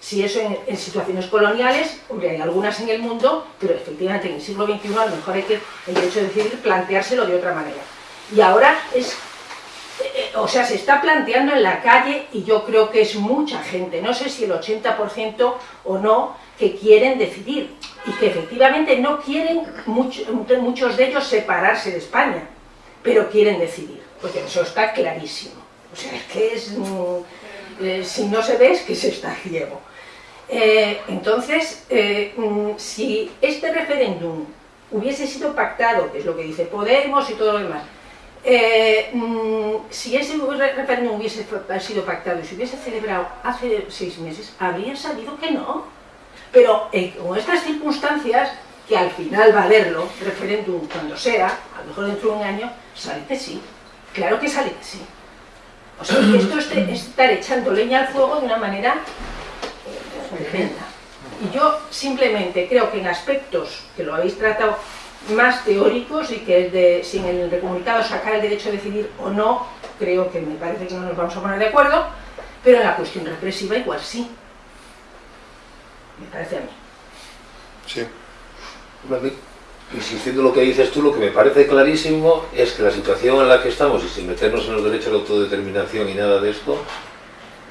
si eso en, situaciones coloniales, hombre, hay algunas en el mundo, pero efectivamente en el siglo XXI a lo mejor hay que, el derecho de decidir, planteárselo de otra manera. Y ahora es, o sea, se está planteando en la calle y yo creo que es mucha gente, no sé si el 80% o no, que quieren decidir y que efectivamente no quieren muchos de ellos separarse de España, pero quieren decidir, porque eso está clarísimo. O sea, es que es... Mm, eh, si no se ve es que se está ciego. Eh, entonces, eh, mm, si este referéndum hubiese sido pactado, que es lo que dice Podemos y todo lo demás, eh, mm, si ese referéndum hubiese sido pactado y se hubiese celebrado hace seis meses, habría sabido que no. Pero con estas circunstancias, que al final va a haberlo, referéndum cuando sea, a lo mejor dentro de un año, sale que sí. Claro que sale que sí. O sea, esto es estar echando leña al fuego de una manera y yo simplemente creo que en aspectos que lo habéis tratado más teóricos y que de, sin el comunicado sacar el derecho a decidir o no, creo que me parece que no nos vamos a poner de acuerdo, pero en la cuestión represiva igual sí. Me parece a mí. Sí. Insistiendo en lo que dices tú, lo que me parece clarísimo es que la situación en la que estamos, y sin meternos en los derechos de autodeterminación y nada de esto,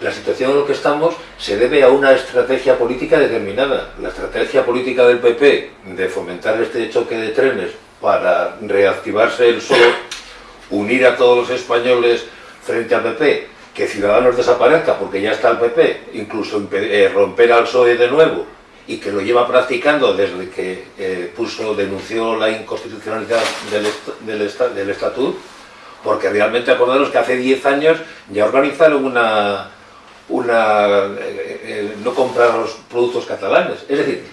la situación en la que estamos se debe a una estrategia política determinada. La estrategia política del PP de fomentar este choque de trenes para reactivarse el solo, unir a todos los españoles frente al PP, que Ciudadanos desaparezca porque ya está el PP, incluso eh, romper al PSOE de nuevo, y que lo lleva practicando desde que eh, puso, denunció la inconstitucionalidad del, del, del Estatut, porque realmente acordaros que hace 10 años ya organizaron una, una, eh, eh, no comprar los productos catalanes. Es decir,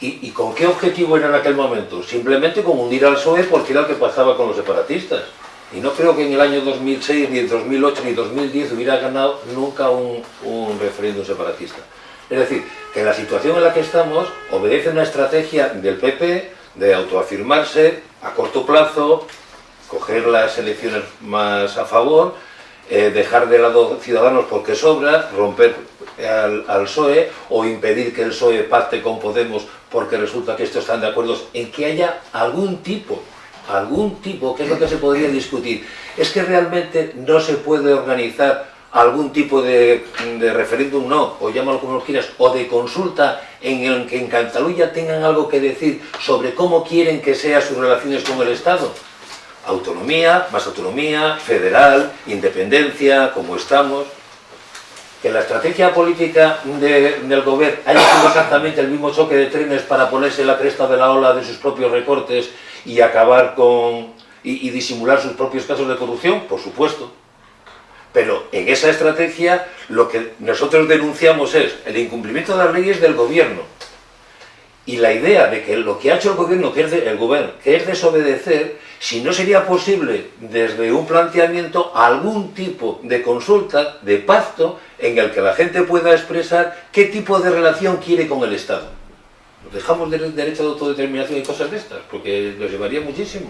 ¿y, con qué objetivo era en aquel momento? Simplemente con hundir al PSOE porque era lo que pasaba con los separatistas. Y no creo que en el año 2006, ni en 2008, ni 2010 hubiera ganado nunca un, un referéndum separatista. Es decir, que la situación en la que estamos obedece a una estrategia del PP de autoafirmarse a corto plazo, coger las elecciones más a favor eh, dejar de lado Ciudadanos porque sobra, romper al, al, PSOE o impedir que el PSOE pacte con Podemos porque resulta que estos están de acuerdo en que haya algún tipo, algún tipo, que es lo que se podría discutir. Es que realmente no se puede organizar algún tipo de, de referéndum, no, o llámalo como quieras, o de consulta en el que en Cataluña tengan algo que decir sobre cómo quieren que sean sus relaciones con el Estado autonomía, más autonomía, federal, independencia, como estamos. Que la estrategia política del gobierno haya sido exactamente el mismo choque de trenes para ponerse la cresta de la ola de sus propios recortes y acabar con... y disimular sus propios casos de corrupción, por supuesto. Pero en esa estrategia lo que nosotros denunciamos es el incumplimiento de las leyes del gobierno, y la idea de que lo que ha hecho el gobierno, que es el gobierno, que es desobedecer, si no sería posible desde un planteamiento algún tipo de consulta, de pacto, en el que la gente pueda expresar qué tipo de relación quiere con el Estado. Nos dejamos del derecho de autodeterminación y cosas de estas, porque nos llevaría muchísimo.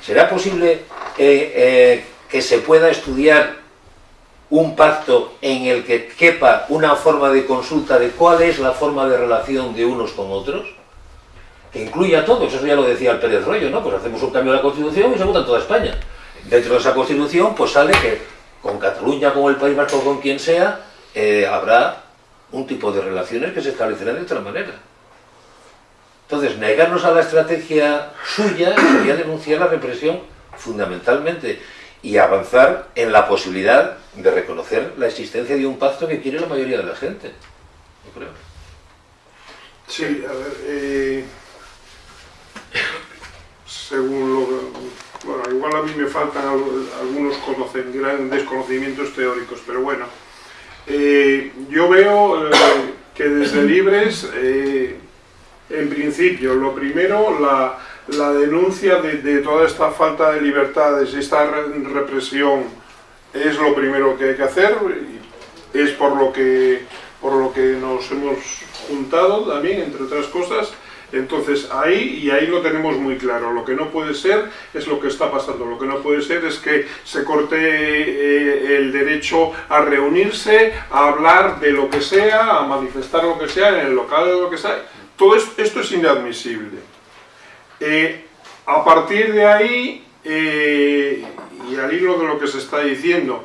¿Será posible eh, eh, que se pueda estudiar un pacto en el que quepa una forma de consulta de cuál es la forma de relación de unos con otros, que incluya a todos, eso ya lo decía el Pérez Rollo, ¿no? Pues hacemos un cambio de la Constitución y se vota en toda España. Dentro de esa Constitución, pues sale que con Cataluña, con el País Vasco, con quien sea, eh, habrá un tipo de relaciones que se establecerán de otra manera. Entonces, negarnos a la estrategia suya sería denunciar la represión fundamentalmente y avanzar en la posibilidad de reconocer la existencia de un pacto que quiere la mayoría de la gente. Yo creo. Sí, a ver, eh, según lo que, bueno, igual a mí me faltan algunos grandes desconocimientos teóricos, pero bueno, eh, yo veo eh, que desde Libres, en principio, lo primero, la, la denuncia de, toda esta falta de libertades, esta represión, es lo primero que hay que hacer, es por lo que, por lo que nos hemos juntado también, entre otras cosas, Entonces ahí, y ahí lo tenemos muy claro, lo que no puede ser es lo que está pasando, lo que no puede ser es que se corte eh, el derecho a reunirse, a hablar de lo que sea, a manifestar lo que sea, en el local de lo que sea, todo esto es inadmisible. Eh, a partir de ahí, eh, y al hilo de lo que se está diciendo,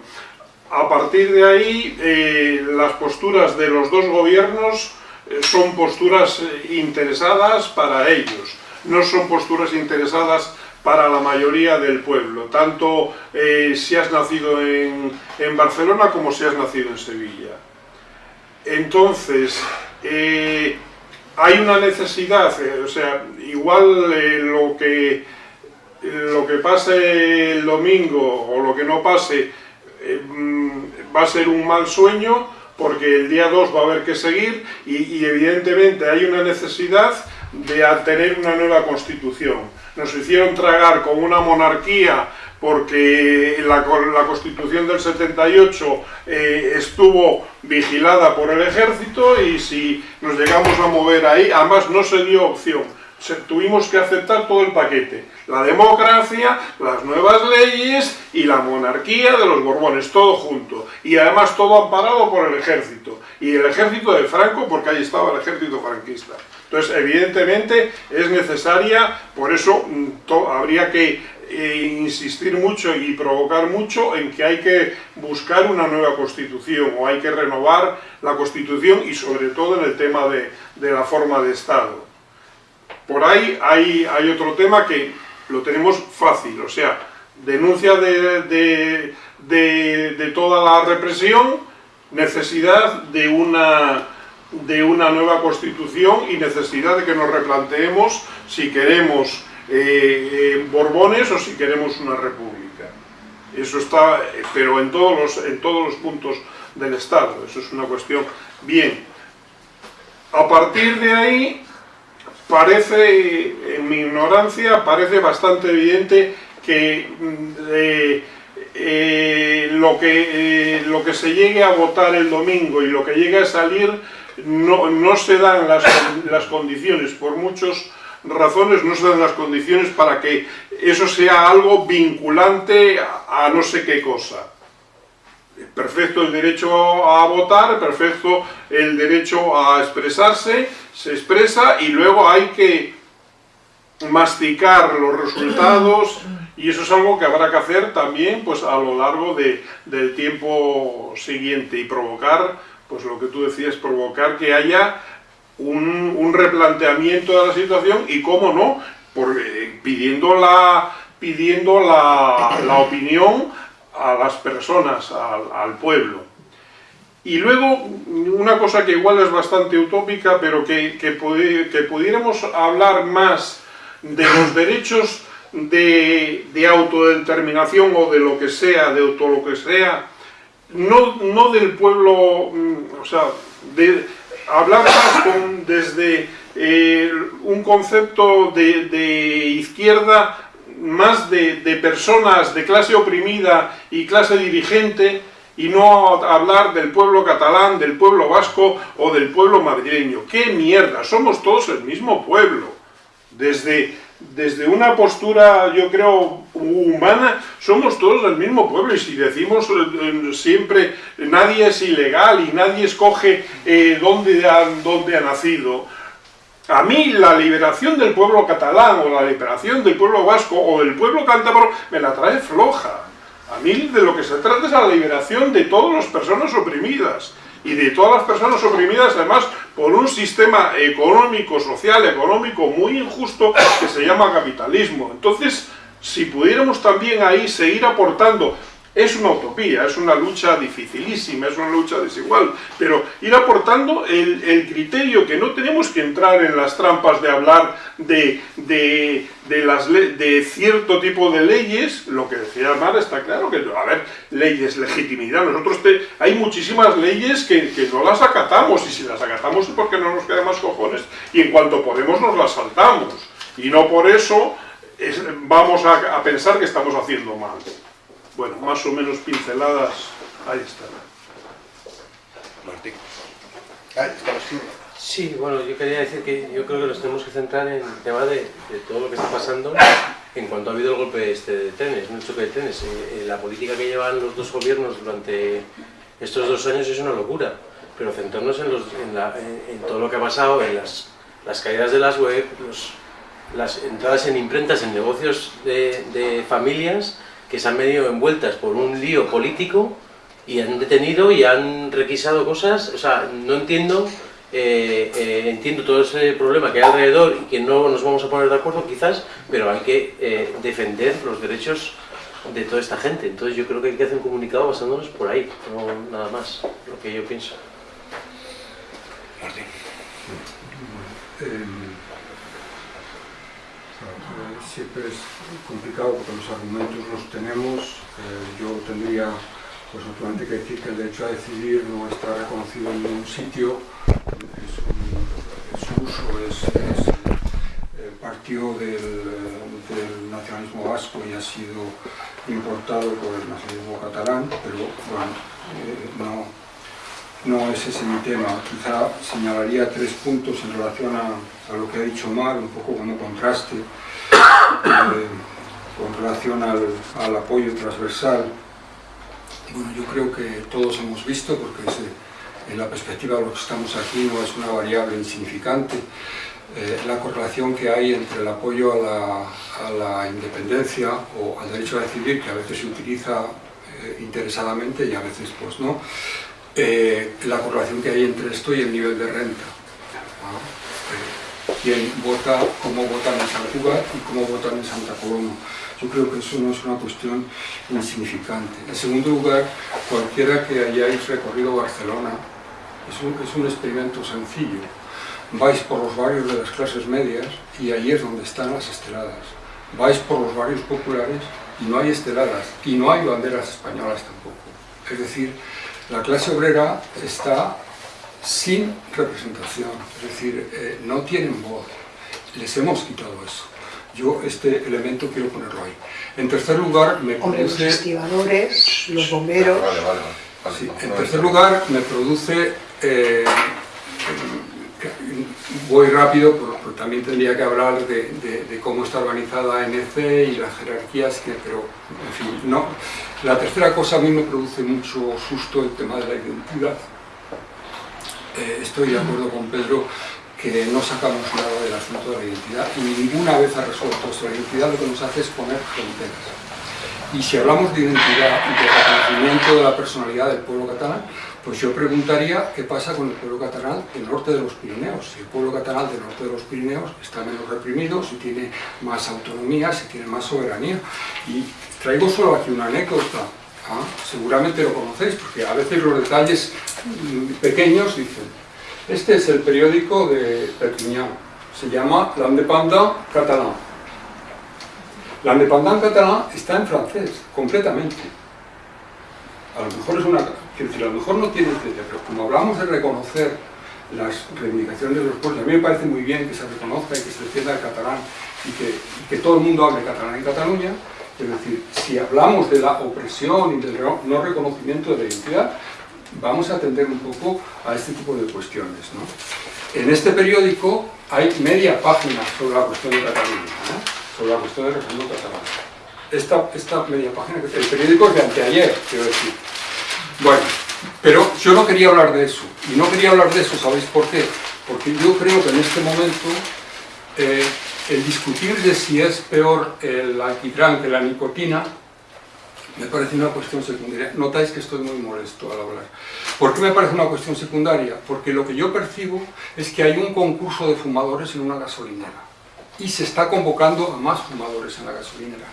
a partir de ahí las posturas de los dos gobiernos son posturas interesadas para ellos, no son posturas interesadas para la mayoría del pueblo, tanto eh, si has nacido en, Barcelona como si has nacido en Sevilla. Entonces, eh, hay una necesidad, eh, o sea, igual lo, que, lo que pase el domingo o lo que no pase mm, va a ser un mal sueño, porque el día 2 va a haber que seguir y, evidentemente hay una necesidad de tener una nueva constitución. Nos hicieron tragar con una monarquía porque la, la constitución del 78 eh, estuvo vigilada por el ejército y si nos llegamos a mover ahí, además no se dio opción tuvimos que aceptar todo el paquete. La democracia, las nuevas leyes y la monarquía de los Borbones, todo junto. Y además todo amparado por el ejército. Y el ejército de Franco, porque ahí estaba el ejército franquista. Entonces, evidentemente, es necesaria, por eso mm, habría que eh, insistir mucho y provocar mucho en que hay que buscar una nueva constitución o hay que renovar la constitución y sobre todo en el tema de, de la forma de Estado. Por ahí hay, hay otro tema que lo tenemos fácil, o sea, denuncia de, de, toda la represión, necesidad de una, de una nueva constitución y necesidad de que nos replanteemos si queremos eh, eh, Borbones o si queremos una república. Eso está, pero en todos, los, en todos los puntos del Estado, eso es una cuestión. Bien, a partir de ahí parece, en mi ignorancia, parece bastante evidente que mm, eh, eh, lo, que, eh, lo que se llegue a votar el domingo y lo que llegue a salir no, no se dan las, las condiciones, por muchas razones no se dan las condiciones para que eso sea algo vinculante a no sé qué cosa. Perfecto el derecho a votar, perfecto el derecho a expresarse, se expresa y luego hay que masticar los resultados y eso es algo que habrá que hacer también pues a lo largo de, del tiempo siguiente y provocar, pues lo que tú decías, provocar que haya un, replanteamiento de la situación y cómo no, eh, pidiendo, la, pidiendo la, la opinión a las personas, al, pueblo. Y luego, una cosa que igual es bastante utópica, pero que, que, pudiéramos hablar más de los derechos de, autodeterminación o de lo que sea, de auto lo que sea, no, no del pueblo, mm, o sea, de con, desde eh, un concepto de, de izquierda más de, personas de clase oprimida y clase dirigente y no hablar del pueblo catalán, del pueblo vasco o del pueblo madrileño. ¡Qué mierda! Somos todos el mismo pueblo. Desde, desde una postura, yo creo, humana, somos todos el mismo pueblo. Y si decimos eh, siempre, nadie es ilegal y nadie escoge eh, dónde, dónde ha nacido, a mí la liberación del pueblo catalán o la liberación del pueblo vasco o del pueblo cántabro me la trae floja. A mí de lo que se trata es la liberación de todas las personas oprimidas y de todas las personas oprimidas además por un sistema económico, social, económico muy injusto que se llama capitalismo. Entonces, si pudiéramos también ahí seguir aportando es una utopía, es una lucha dificilísima, es una lucha desigual, pero ir aportando el, criterio que no tenemos que entrar en las trampas de hablar de, de, las de cierto tipo de leyes, lo que decía Mar está claro, que a ver, leyes, legitimidad, nosotros hay muchísimas leyes que, no las acatamos, y si las acatamos es porque no nos quedan más cojones, y en cuanto podemos nos las saltamos, y no por eso vamos a pensar que estamos haciendo mal. Bueno, más o menos pinceladas, ahí está. Martín. Ahí está. Sí, bueno, yo quería decir que yo creo que nos tenemos que centrar en el tema de, de todo lo que está pasando en cuanto ha habido el golpe este de trenes, un choque de trenes. Eh, eh, la política que llevan los dos gobiernos durante estos dos años es una locura, pero centrarnos en, los, en, la, en, en todo lo que ha pasado, en las, las caídas de las web, los, las entradas en imprentas, en negocios de, de familias que se han venido envueltas por un lío político y han detenido y han requisado cosas, o sea, no entiendo eh, eh, entiendo todo ese problema que hay alrededor y que no nos vamos a poner de acuerdo quizás, pero hay que eh, defender los derechos de toda esta gente. Entonces yo creo que hay que hacer un comunicado basándonos por ahí, no nada más, lo que yo pienso. Martín. Siempre es complicado porque los argumentos los tenemos. Eh, yo tendría pues naturalmente que decir que el derecho a decidir no está reconocido en ningún sitio, es un, su uso es, es eh, partió del, del, nacionalismo vasco y ha sido importado por el nacionalismo catalán, pero bueno, eh, no, no es ese mi tema. Quizá señalaría tres puntos en relación a, a lo que ha dicho Mar, un poco como contraste con relación al, apoyo transversal bueno, yo creo que todos hemos visto, porque en la perspectiva de los que estamos aquí no es una variable insignificante, eh, la correlación que hay entre el apoyo a la, independencia o al derecho a decidir, que a veces se utiliza eh, interesadamente y a veces pues no, eh, la correlación que hay entre esto y el nivel de renta. Quién vota, cómo votan en San y cómo votan en Santa Coloma yo creo que eso no es una cuestión insignificante. En segundo lugar, cualquiera que hayáis recorrido Barcelona, es un, es un experimento sencillo. Vais por los barrios de las clases medias y ahí es donde están las esteladas. Vais por los barrios populares y no hay esteladas, y no hay banderas españolas tampoco. Es decir, la clase obrera está sin representación, es decir, eh, no tienen voz. Les hemos quitado eso yo este elemento quiero ponerlo ahí. En tercer lugar, me Hombre, produce... los estibadores, los bomberos... Vale, vale, vale. Sí, en tercer lugar, me produce... Eh, voy rápido, porque también tendría que hablar de, de, de, cómo está organizada NC y las jerarquías, que, pero, en fin, no. La tercera cosa a mí me produce mucho susto el tema de la identidad. Eh, estoy de acuerdo con Pedro que no sacamos nada del asunto de la identidad y ninguna vez ha resuelto esto. La identidad lo que nos hace es poner fronteras. Y si hablamos de identidad y de reconocimiento de la personalidad del pueblo catalán, pues yo preguntaría qué pasa con el pueblo catalán del norte de los Pirineos. Si el pueblo catalán del norte de los Pirineos está menos reprimido, si tiene más autonomía, si tiene más soberanía. Y traigo solo aquí una anécdota. Seguramente lo conocéis, porque a veces los detalles mm, pequeños dicen este es el periódico de Perpignan. Se llama L'Indépendant Catalan. L'Indépendant Catalan está en francés, completamente. A lo mejor es una... Decir, a lo mejor no tiene etcétera, pero como hablamos de reconocer las reivindicaciones de los pueblos, a mí me parece muy bien que se reconozca y que se defienda el catalán y que, y que todo el mundo hable catalán en Cataluña, es decir, si hablamos de la opresión y del no reconocimiento de la identidad, vamos a atender un poco a este tipo de cuestiones. ¿no? En este periódico hay media página sobre la cuestión de Cataluña, ¿no? sobre la cuestión del referéndum catalán. Esta, esta media página, el periódico es de anteayer, quiero decir. Bueno, pero yo no quería hablar de eso, y no quería hablar de eso, ¿sabéis por qué? Porque yo creo que en este momento eh, el discutir de si es peor el alquitrán que la nicotina me parece una cuestión secundaria. Notáis que estoy muy molesto al hablar. ¿Por qué me parece una cuestión secundaria? Porque lo que yo percibo es que hay un concurso de fumadores en una gasolinera y se está convocando a más fumadores en la gasolinera.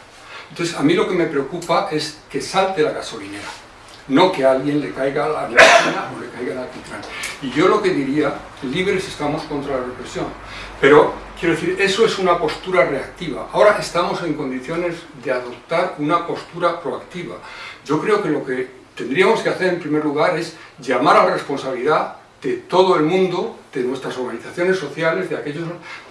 Entonces, a mí lo que me preocupa es que salte la gasolinera, no que a alguien le caiga la nicotina o le caiga la alquitrán. Y yo lo que diría, libres estamos contra la represión, pero quiero decir, eso es una postura reactiva. Ahora estamos en condiciones de adoptar una postura proactiva. Yo creo que lo que tendríamos que hacer en primer lugar es llamar a la responsabilidad de todo el mundo, de nuestras organizaciones sociales, de aquellos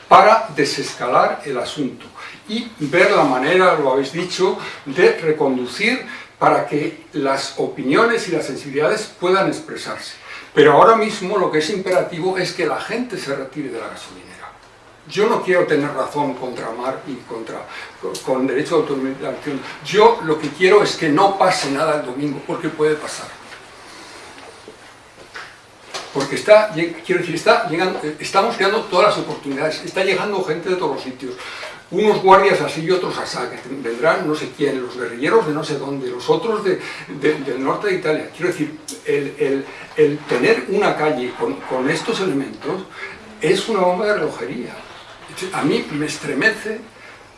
para desescalar el asunto y ver la manera, lo habéis dicho, de reconducir para que las opiniones y las sensibilidades puedan expresarse. Pero ahora mismo lo que es imperativo es que la gente se retire de la gasolinera. Yo no quiero tener razón contra Mar y contra, con derecho de autodeterminación. Yo lo que quiero es que no pase nada el domingo, porque puede pasar. Porque está, quiero decir, está llegando, estamos creando todas las oportunidades, está llegando gente de todos los sitios unos guardias así y otros así, que vendrán no sé quién, los guerrilleros de no sé dónde, los otros de, del norte de Italia. Quiero decir, el, tener una calle con, estos elementos es una bomba de relojería. A mí me estremece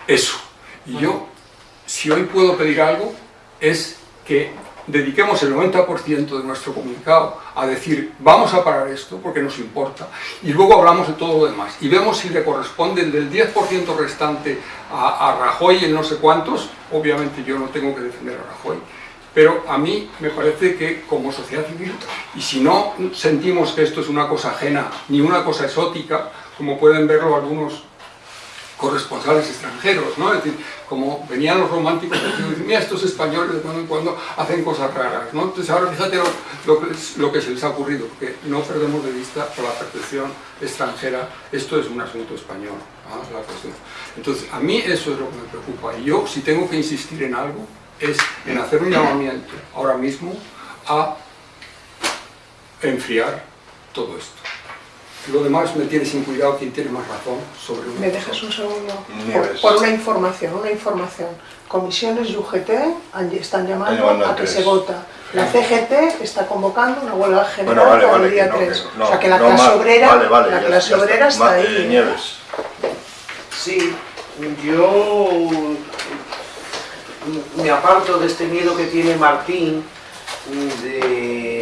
eso. Y yo, si hoy puedo pedir algo, es que dediquemos el 90% de nuestro comunicado a decir vamos a parar esto porque nos importa y luego hablamos de todo lo demás y vemos si le corresponde el del 10% restante a, Rajoy en no sé cuántos, obviamente yo no tengo que defender a Rajoy, pero a mí me parece que como sociedad civil, y si no sentimos que esto es una cosa ajena ni una cosa exótica, como pueden verlo algunos corresponsales extranjeros, ¿no? Es decir, como venían los románticos y mira, estos españoles de cuando en cuando hacen cosas raras, ¿no? Entonces ahora fíjate lo, que, lo, que, se les ha ocurrido, que no perdemos de vista por la percepción extranjera, esto es un asunto español, la Entonces, a mí eso es lo que me preocupa, y yo si tengo que insistir en algo, es en hacer un llamamiento ahora mismo a enfriar todo esto. Lo demás me tiene sin cuidado quien tiene más razón sobre ¿Me dejas un segundo? Por, una información, una información. Comisiones y UGT están llamando a que se vota. La CGT está convocando una huelga general para el día 3. o sea que la clase obrera, la clase obrera está, ahí. ¿eh? Sí, yo me aparto de este miedo que tiene Martín de,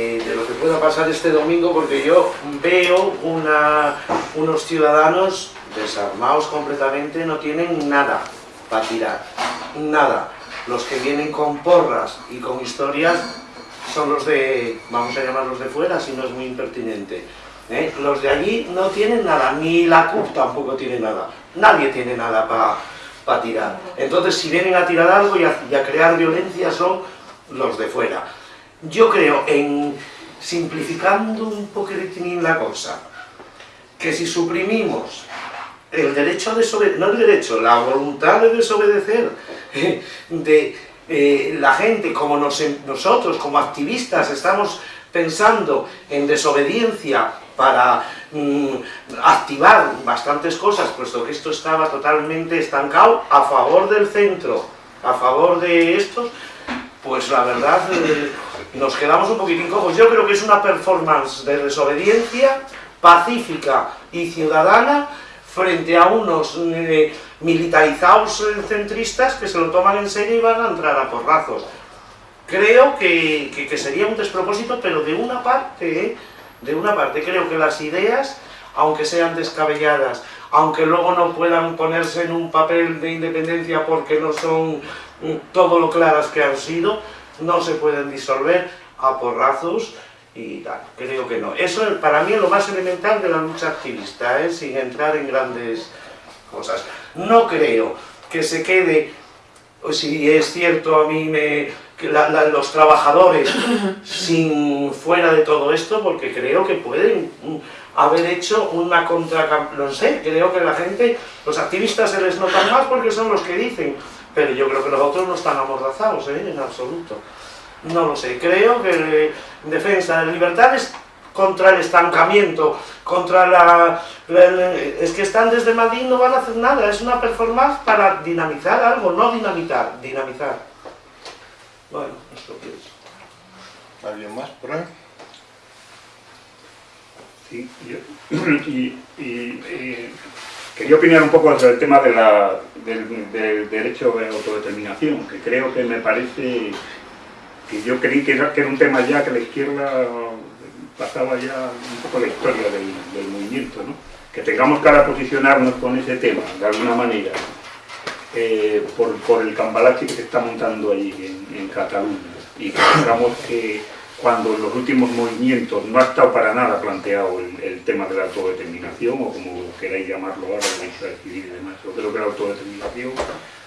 pueda pasar este domingo porque yo veo unos ciudadanos desarmados completamente, no tienen nada para tirar, nada. Los que vienen con porras y con historias son los de, vamos a llamarlos de fuera, si no es muy impertinente. ¿eh? Los de allí no tienen nada, ni la CUP tampoco tiene nada. Nadie tiene nada para tirar. Entonces, si vienen a tirar algo y a crear violencia son los de fuera. Yo creo, en simplificando un poquitín la cosa, que si suprimimos el derecho a desobedecer, no el derecho, la voluntad de desobedecer de eh, la gente, como nosotros, como activistas, estamos pensando en desobediencia para mm, activar bastantes cosas, puesto que esto estaba totalmente estancado a favor del centro, a favor de estos, pues la verdad eh, nos quedamos un poquitín cojos. Yo creo que es una performance de desobediencia pacífica y ciudadana frente a unos eh, militarizados centristas que se lo toman en serio y van a entrar a porrazos. Creo que, sería un despropósito, pero de una parte, de una parte, creo que las ideas, aunque sean descabelladas, aunque luego no puedan ponerse en un papel de independencia porque no son mm, todo lo claras que han sido, no se pueden disolver a porrazos y tal, creo que no. Eso para mí es lo más elemental de la lucha activista, ¿eh? sin entrar en grandes cosas. No creo que se quede, si es cierto a mí me, que los trabajadores sin fuera de todo esto, porque creo que pueden haber hecho una contra... no sé, creo que la gente, los activistas se les notan más porque son los que dicen, pero yo creo que los otros no están amordazados, ¿eh? en absoluto. No lo sé, creo que en defensa de libertades contra el estancamiento, contra la, Es que están desde Madrid no van a hacer nada, es una performance para dinamizar algo, no dinamitar, dinamizar. Bueno, esto que es. ¿Alguien más por ahí? Sí, yo, y, y Quería opinar un poco sobre el tema de del, derecho de autodeterminación, que creo que me parece que yo creí que era, que era un tema ya que la izquierda pasaba ya un poco la historia del, movimiento, ¿no? que tengamos que ahora posicionarnos con ese tema, de alguna manera, eh, por, el cambalache que se está montando ahí en, en Cataluña, y que tengamos que cuando en los últimos movimientos no ha estado para nada planteado el, tema de la autodeterminación, o como queráis llamarlo ahora, derecho a decidir y demás. Yo creo que la autodeterminación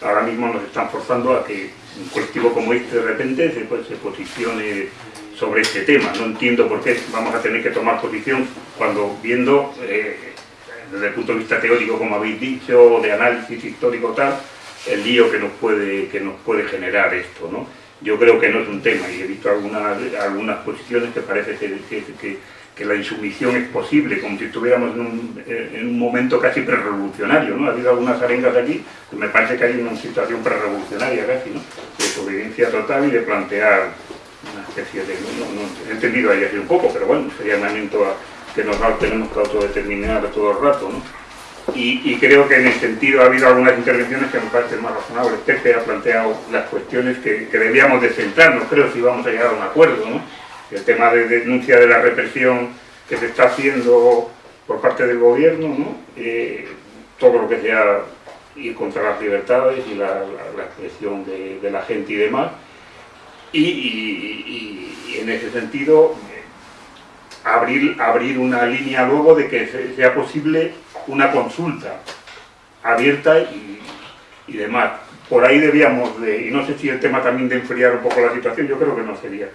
ahora mismo nos están forzando a que un colectivo como este de repente se, pues, se posicione sobre este tema. No entiendo por qué vamos a tener que tomar posición cuando viendo, eh, desde el punto de vista teórico, como habéis dicho, de análisis histórico tal, el lío que nos puede, que nos puede generar esto. ¿no? Yo creo que no es un tema y he visto algunas, algunas posiciones que parece que, que, que la insumisión es posible, como si estuviéramos en un, en un momento casi prerevolucionario, ¿no? Ha habido algunas arengas aquí, que me parece que hay una situación prerevolucionaria casi, ¿no? De desobediencia total y de plantear una especie de... No, he entendido ahí así un poco, pero bueno, sería un momento a, que nos tenemos que autodeterminar todo el rato, ¿no? Y, creo que en ese sentido ha habido algunas intervenciones que me parecen más razonables. Pepe ha planteado las cuestiones que, debíamos de centrarnos, creo, si vamos a llegar a un acuerdo, ¿no? El tema de denuncia de la represión que se está haciendo por parte del gobierno, ¿no? Eh, todo lo que sea ir contra las libertades y la, expresión de, la gente y demás. Y en ese sentido, abrir, abrir una línea luego de que sea posible una consulta abierta y, demás. Por ahí debíamos de, y no sé si el tema también de enfriar un poco la situación, yo creo que no sería,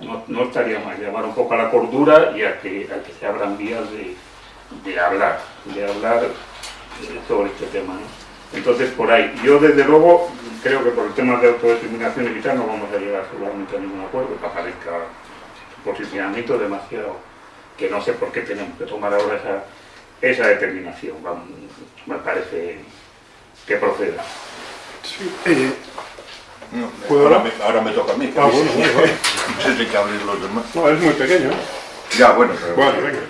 no, no estaría mal, llamar un poco a la cordura y a que, a que se abran vías de, de hablar, de hablar sobre este tema. ¿no? Entonces, por ahí, yo desde luego creo que por el tema de autodeterminación y tal no vamos a llegar seguramente a ningún acuerdo, que aparezca posicionamiento demasiado, que no sé por qué tenemos que tomar ahora esa, esa determinación, vamos, me parece que proceda. Sí, eh, no, ahora, me, ahora, me, toca a mí. Ah, bueno, bueno, bueno. Tendré que abrir los demás. No, es muy pequeño. ¿eh? Ya, bueno, pero... Bueno, venga.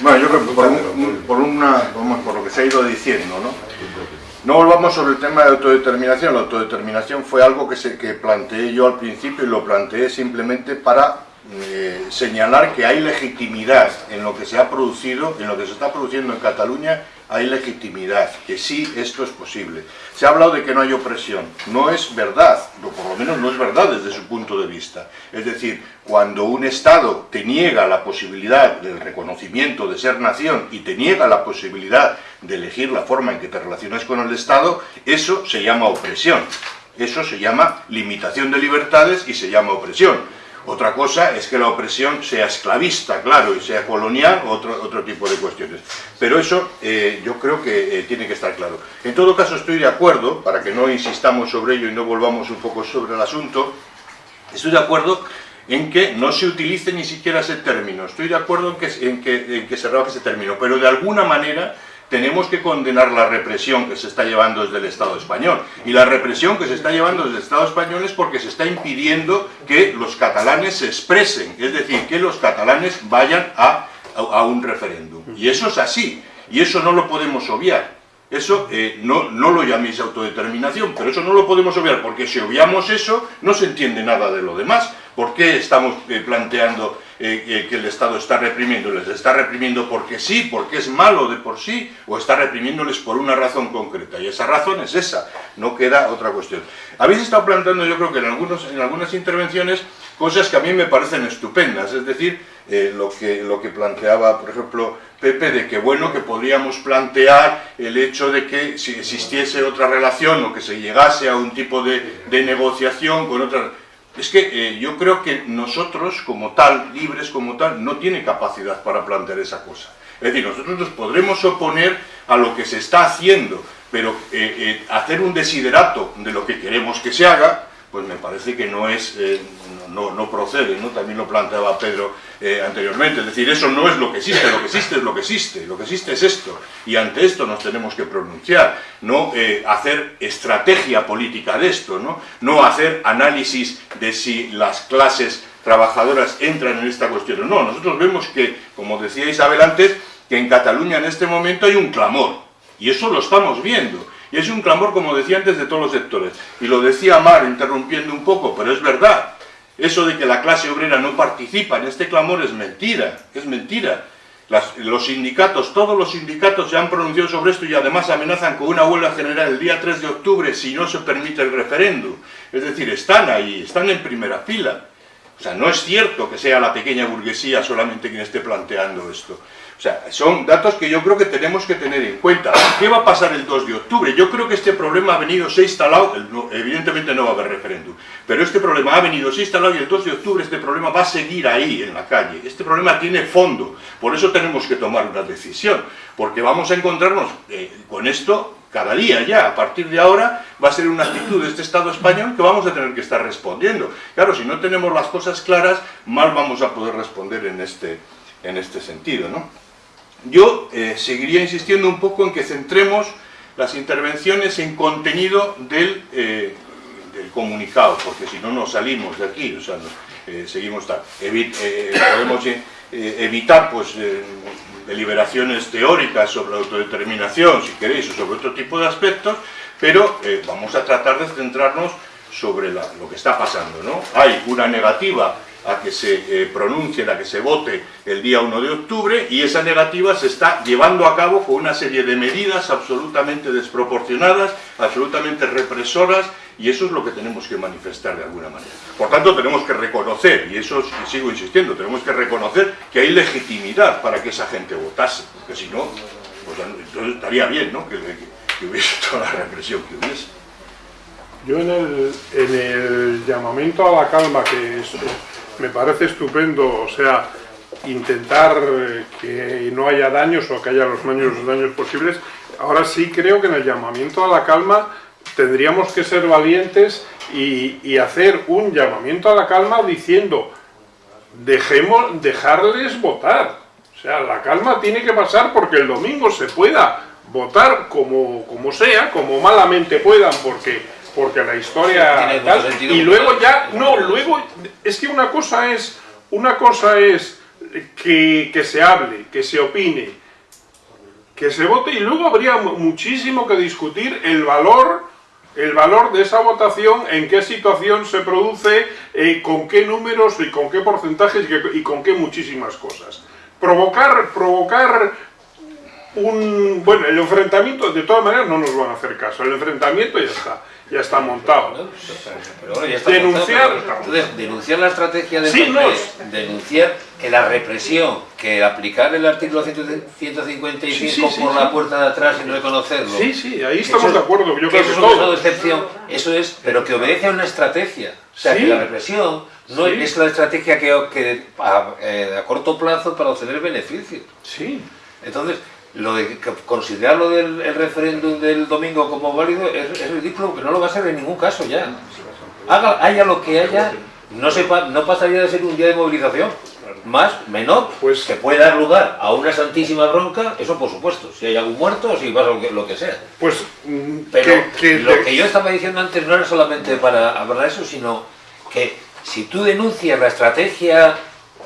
Bueno, yo creo que por, un, por, una, vamos, por lo que se ha ido diciendo, ¿no? No volvamos sobre el tema de autodeterminación. La autodeterminación fue algo que, se, que planteé yo al principio y lo planteé simplemente para eh, señalar que hay legitimidad en lo que se ha producido, en lo que se está produciendo en Cataluña, hay legitimidad, que sí, esto es posible. Se ha hablado de que no hay opresión. No es verdad, o por lo menos no es verdad desde su punto de vista. Es decir, cuando un Estado te niega la posibilidad del reconocimiento de ser nación y te niega la posibilidad de elegir la forma en que te relacionas con el Estado, eso se llama opresión. Eso se llama limitación de libertades y se llama opresión. Otra cosa es que la opresión sea esclavista, claro, y sea colonial, otro, otro tipo de cuestiones. Pero eso eh, yo creo que eh, tiene que estar claro. En todo caso estoy de acuerdo, para que no insistamos sobre ello y no volvamos un poco sobre el asunto, estoy de acuerdo en que no se utilice ni siquiera ese término. Estoy de acuerdo en que, en que, en que se rebaje ese término, pero de alguna manera tenemos que condenar la represión que se está llevando desde el Estado español. Y la represión que se está llevando desde el Estado español es porque se está impidiendo que los catalanes se expresen, es decir, que los catalanes vayan a, a, un referéndum. Y eso es así, y eso no lo podemos obviar. Eso eh, no, no, lo llaméis autodeterminación, pero eso no lo podemos obviar, porque si obviamos eso, no se entiende nada de lo demás. ¿Por qué estamos eh, planteando eh, que el Estado está reprimiendo? ¿Les está reprimiendo porque sí, porque es malo de por sí, o está reprimiéndoles por una razón concreta? Y esa razón es esa, no queda otra cuestión. Habéis estado planteando, yo creo que en, algunos, en algunas intervenciones, cosas que a mí me parecen estupendas, es decir, eh, lo, que, lo que planteaba, por ejemplo, Pepe, de que bueno, que podríamos plantear el hecho de que si existiese otra relación o que se llegase a un tipo de, de negociación con otras es que eh, yo creo que nosotros, como tal, libres como tal, no tiene capacidad para plantear esa cosa. Es decir, nosotros nos podremos oponer a lo que se está haciendo, pero eh, eh, hacer un desiderato de lo que queremos que se haga, pues me parece que no es, eh, no, no, procede, ¿no? También lo planteaba Pedro eh, anteriormente, es decir, eso no es lo que existe, lo que existe es lo que existe, lo que existe es esto, y ante esto nos tenemos que pronunciar, no eh, hacer estrategia política de esto, ¿no? no hacer análisis de si las clases trabajadoras entran en esta cuestión, no, nosotros vemos que, como decía Isabel antes, que en Cataluña en este momento hay un clamor, y eso lo estamos viendo, y es un clamor, como decía antes, de todos los sectores. Y lo decía Mar, interrumpiendo un poco, pero es verdad. Eso de que la clase obrera no participa en este clamor es mentira, es mentira. Los sindicatos, todos los sindicatos se han pronunciado sobre esto y además amenazan con una huelga general el día 3 de octubre si no se permite el referéndum. Es decir, están ahí, están en primera fila. O sea, no es cierto que sea la pequeña burguesía solamente quien esté planteando esto. O sea, son datos que yo creo que tenemos que tener en cuenta. ¿Qué va a pasar el 2 de octubre? Yo creo que este problema ha venido, se instalado, evidentemente no va a haber referéndum, pero este problema ha venido, se instalado y el 2 de octubre este problema va a seguir ahí, en la calle. Este problema tiene fondo, por eso tenemos que tomar una decisión, porque vamos a encontrarnos eh, con esto cada día ya, a partir de ahora, va a ser una actitud de este Estado español que vamos a tener que estar respondiendo. Claro, si no tenemos las cosas claras, mal vamos a poder responder en este, en este sentido, ¿no? Yo eh, seguiría insistiendo un poco en que centremos las intervenciones en contenido del, eh, comunicado, porque si no nos salimos de aquí, o sea, eh, seguimos tal. podemos evitar pues, deliberaciones teóricas sobre autodeterminación, si queréis, o sobre otro tipo de aspectos, pero vamos a tratar de centrarnos sobre lo que está pasando. ¿no? Hay una negativa a que se eh, pronuncie, a que se vote el día 1 de octubre y esa negativa se está llevando a cabo con una serie de medidas absolutamente desproporcionadas, absolutamente represoras y eso es lo que tenemos que manifestar de alguna manera. Por tanto, tenemos que reconocer, y eso sigo insistiendo, tenemos que reconocer que hay legitimidad para que esa gente votase, porque si no, pues estaría bien ¿no? que, hubiese toda la represión que hubiese. Yo en el, en el llamamiento a la calma que me parece estupendo, o sea, intentar que no haya daños o que haya los menos daños posibles. Ahora sí creo que en el llamamiento a la calma tendríamos que ser valientes y, hacer un llamamiento a la calma diciendo dejemos, dejarles votar. O sea, la calma tiene que pasar porque el domingo se pueda votar como, como sea, como malamente puedan, porque porque la historia y luego ya no luego es que una cosa es una cosa es que, que, se hable que se opine que se vote y luego habría muchísimo que discutir el valor el valor de esa votación en qué situación se produce eh, con qué números y con qué porcentajes y con qué muchísimas cosas. Provocar provocar un bueno el enfrentamiento de todas maneras no nos van a hacer caso. El enfrentamiento ya está ya está montado. denunciar, denunciar la estrategia de sí, denunciar que la represión, que aplicar el artículo 155 por la puerta de atrás y no reconocerlo. Sí, sí, ahí estamos de acuerdo. Yo creo que, eso es de excepción, eso es, pero que obedece a una estrategia. O sea, que la represión no es la estrategia que, que a, eh, a corto plazo para obtener beneficios. Sí. Entonces, lo de considerar lo del referéndum del domingo como válido es, ridículo porque no lo va a ser en ningún caso ya. Haga, haya lo que haya, no, sepa, no pasaría de ser un día de movilización. Más, menor, pues, que puede dar lugar a una santísima bronca, eso por supuesto, si hay algún muerto, si pasa lo que, sea. Pues, mm, Pero lo que yo estaba diciendo antes no era solamente para hablar de eso, sino que si tú denuncias la estrategia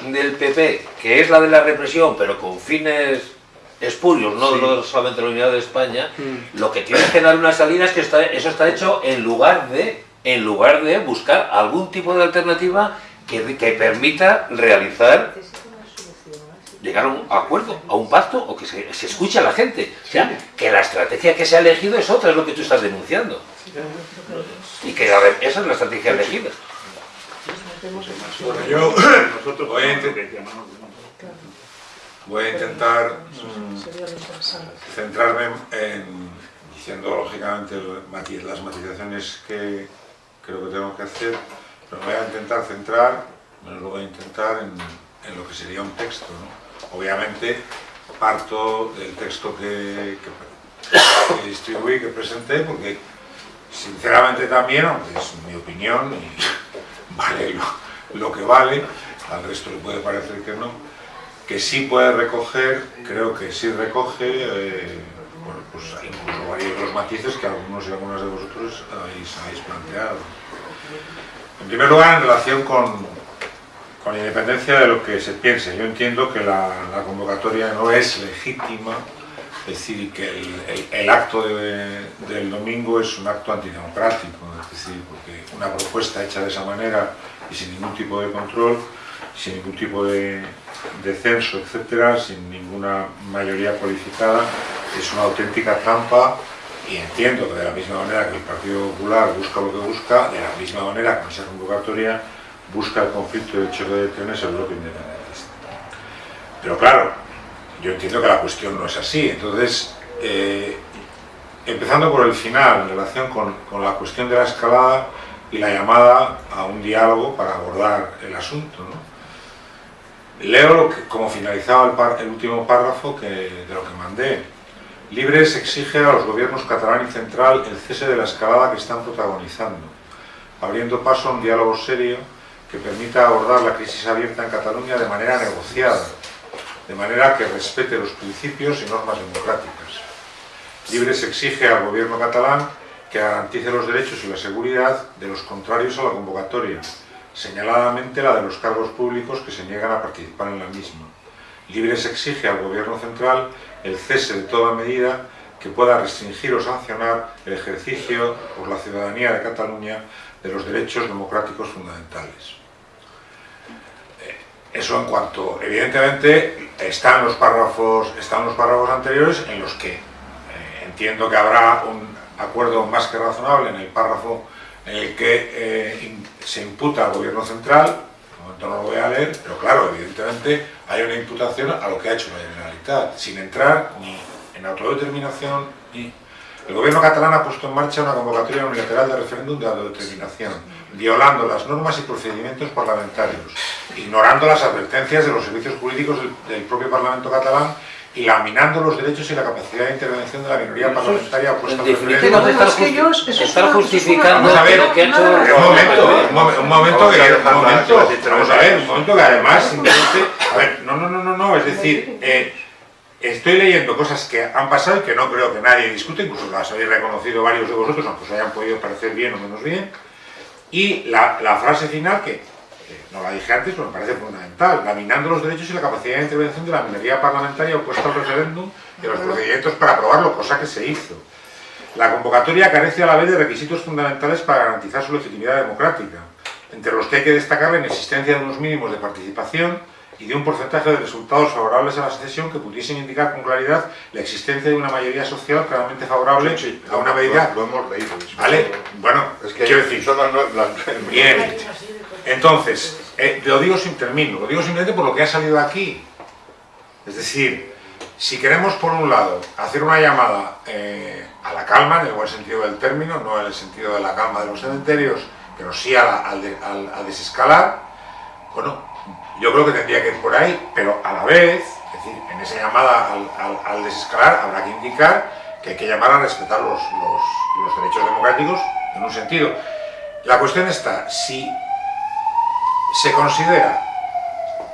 del PP, que es la de la represión, pero con fines espurios, no, solamente la unidad de España, mm. lo que tienes que dar una salida es que está, eso está hecho en lugar de en lugar de buscar algún tipo de alternativa que, que permita realizar llegar a un acuerdo, a un pacto o que se, se escuche a la gente. O sea, que la estrategia que se ha elegido es otra, es lo que tú estás denunciando. Y que esa es la estrategia elegida. yo voy a voy a intentar mm, centrarme en, diciendo lógicamente las matizaciones que creo que tengo que hacer, pero voy a intentar centrar, me lo voy a intentar en, lo que sería un texto. Obviamente parto del texto que, que, distribuí, que presenté, porque sinceramente también, aunque es mi opinión y vale lo que vale, al resto le puede parecer que no, que sí puede recoger, creo que sí recoge, eh, pues incluso varios los matices que algunos y algunas de vosotros habéis, planteado. En primer lugar, en relación con, con independencia de lo que se piense, yo entiendo que la, convocatoria no es legítima, es decir, que el, acto del domingo es un acto antidemocrático, es decir, porque una propuesta hecha de esa manera y sin ningún tipo de control, sin ningún tipo de, de censo, etcétera, sin ninguna mayoría cualificada, es una auténtica trampa y entiendo que de la misma manera que el Partido Popular busca lo que busca, de la misma manera que esa convocatoria busca el conflicto de choque de trenes el bloque independentista. Pero claro, yo entiendo que la cuestión no es así. Entonces, eh, empezando por el final, en relación con, con, la cuestión de la escalada y la llamada a un diálogo para abordar el asunto. ¿no? Leo como finalizaba el, el último párrafo que, de lo que mandé. Libres exige a los gobiernos catalán y central el cese de la escalada que están protagonizando, abriendo paso a un diálogo serio que permita abordar la crisis abierta en Cataluña de manera negociada, de manera que respete los principios y normas democráticas. Libres exige al gobierno catalán que garantice los derechos y la seguridad de los contrarios a la convocatoria, señaladamente la de los cargos públicos que se niegan a participar en la misma. Libres exige al gobierno central el cese de toda medida que pueda restringir o sancionar el ejercicio por la ciudadanía de Cataluña de los derechos democráticos fundamentales. Eso en cuanto, evidentemente, están los párrafos, están los párrafos anteriores en los que eh, entiendo que habrá un acuerdo más que razonable en el párrafo en el que eh, se imputa al gobierno central, de momento no lo voy a leer, pero claro, evidentemente hay una imputación a lo que ha hecho la Generalitat, sin entrar ni en autodeterminación ni... El gobierno catalán ha puesto en marcha una convocatoria unilateral de referéndum de autodeterminación, violando las normas y procedimientos parlamentarios, ignorando las advertencias de los servicios jurídicos del, del propio Parlamento catalán laminando los derechos y la capacidad de intervención de la minoría parlamentaria opuesta al referéndum. Estar, ju estar justificando vamos a ver, lo que ha hecho... Un momento, un momento, un momento, que, un momento, vamos a ver, un momento que además simplemente... A ver, no, no, no, no, no, es decir... Eh, estoy leyendo cosas que han pasado y que no creo que nadie discute, incluso las habéis reconocido varios de vosotros, aunque os hayan podido parecer bien o menos bien, y la, la frase final, que no la dije antes, pero me parece fundamental, laminando los derechos y la capacidad de intervención de la minoría parlamentaria opuesta al referéndum y los procedimientos para aprobarlo, cosa que se hizo. La convocatoria carece a la vez de requisitos fundamentales para garantizar su legitimidad democrática, entre los que hay que destacar la inexistencia de unos mínimos de participación, y de un porcentaje de resultados favorables a la secesión que pudiesen indicar con claridad la existencia de una mayoría social claramente favorable Sí, sí, a una medida... Lo, lo hemos leído. ¿Vale? Bueno, Es que quiero decir... son las, las- Bien. Entonces, eh, lo digo sin término, lo digo simplemente por lo que ha salido aquí. Es decir, si queremos, por un lado, hacer una llamada eh, a la calma, en el buen sentido del término, no en el sentido de la calma de los cementerios, pero sí a, al desescalar, bueno, yo creo que tendría que ir por ahí, pero a la vez, es decir, en esa llamada al, al- al desescalar habrá que indicar que hay que llamar a respetar los derechos democráticos en un sentido. La cuestión está, si se considera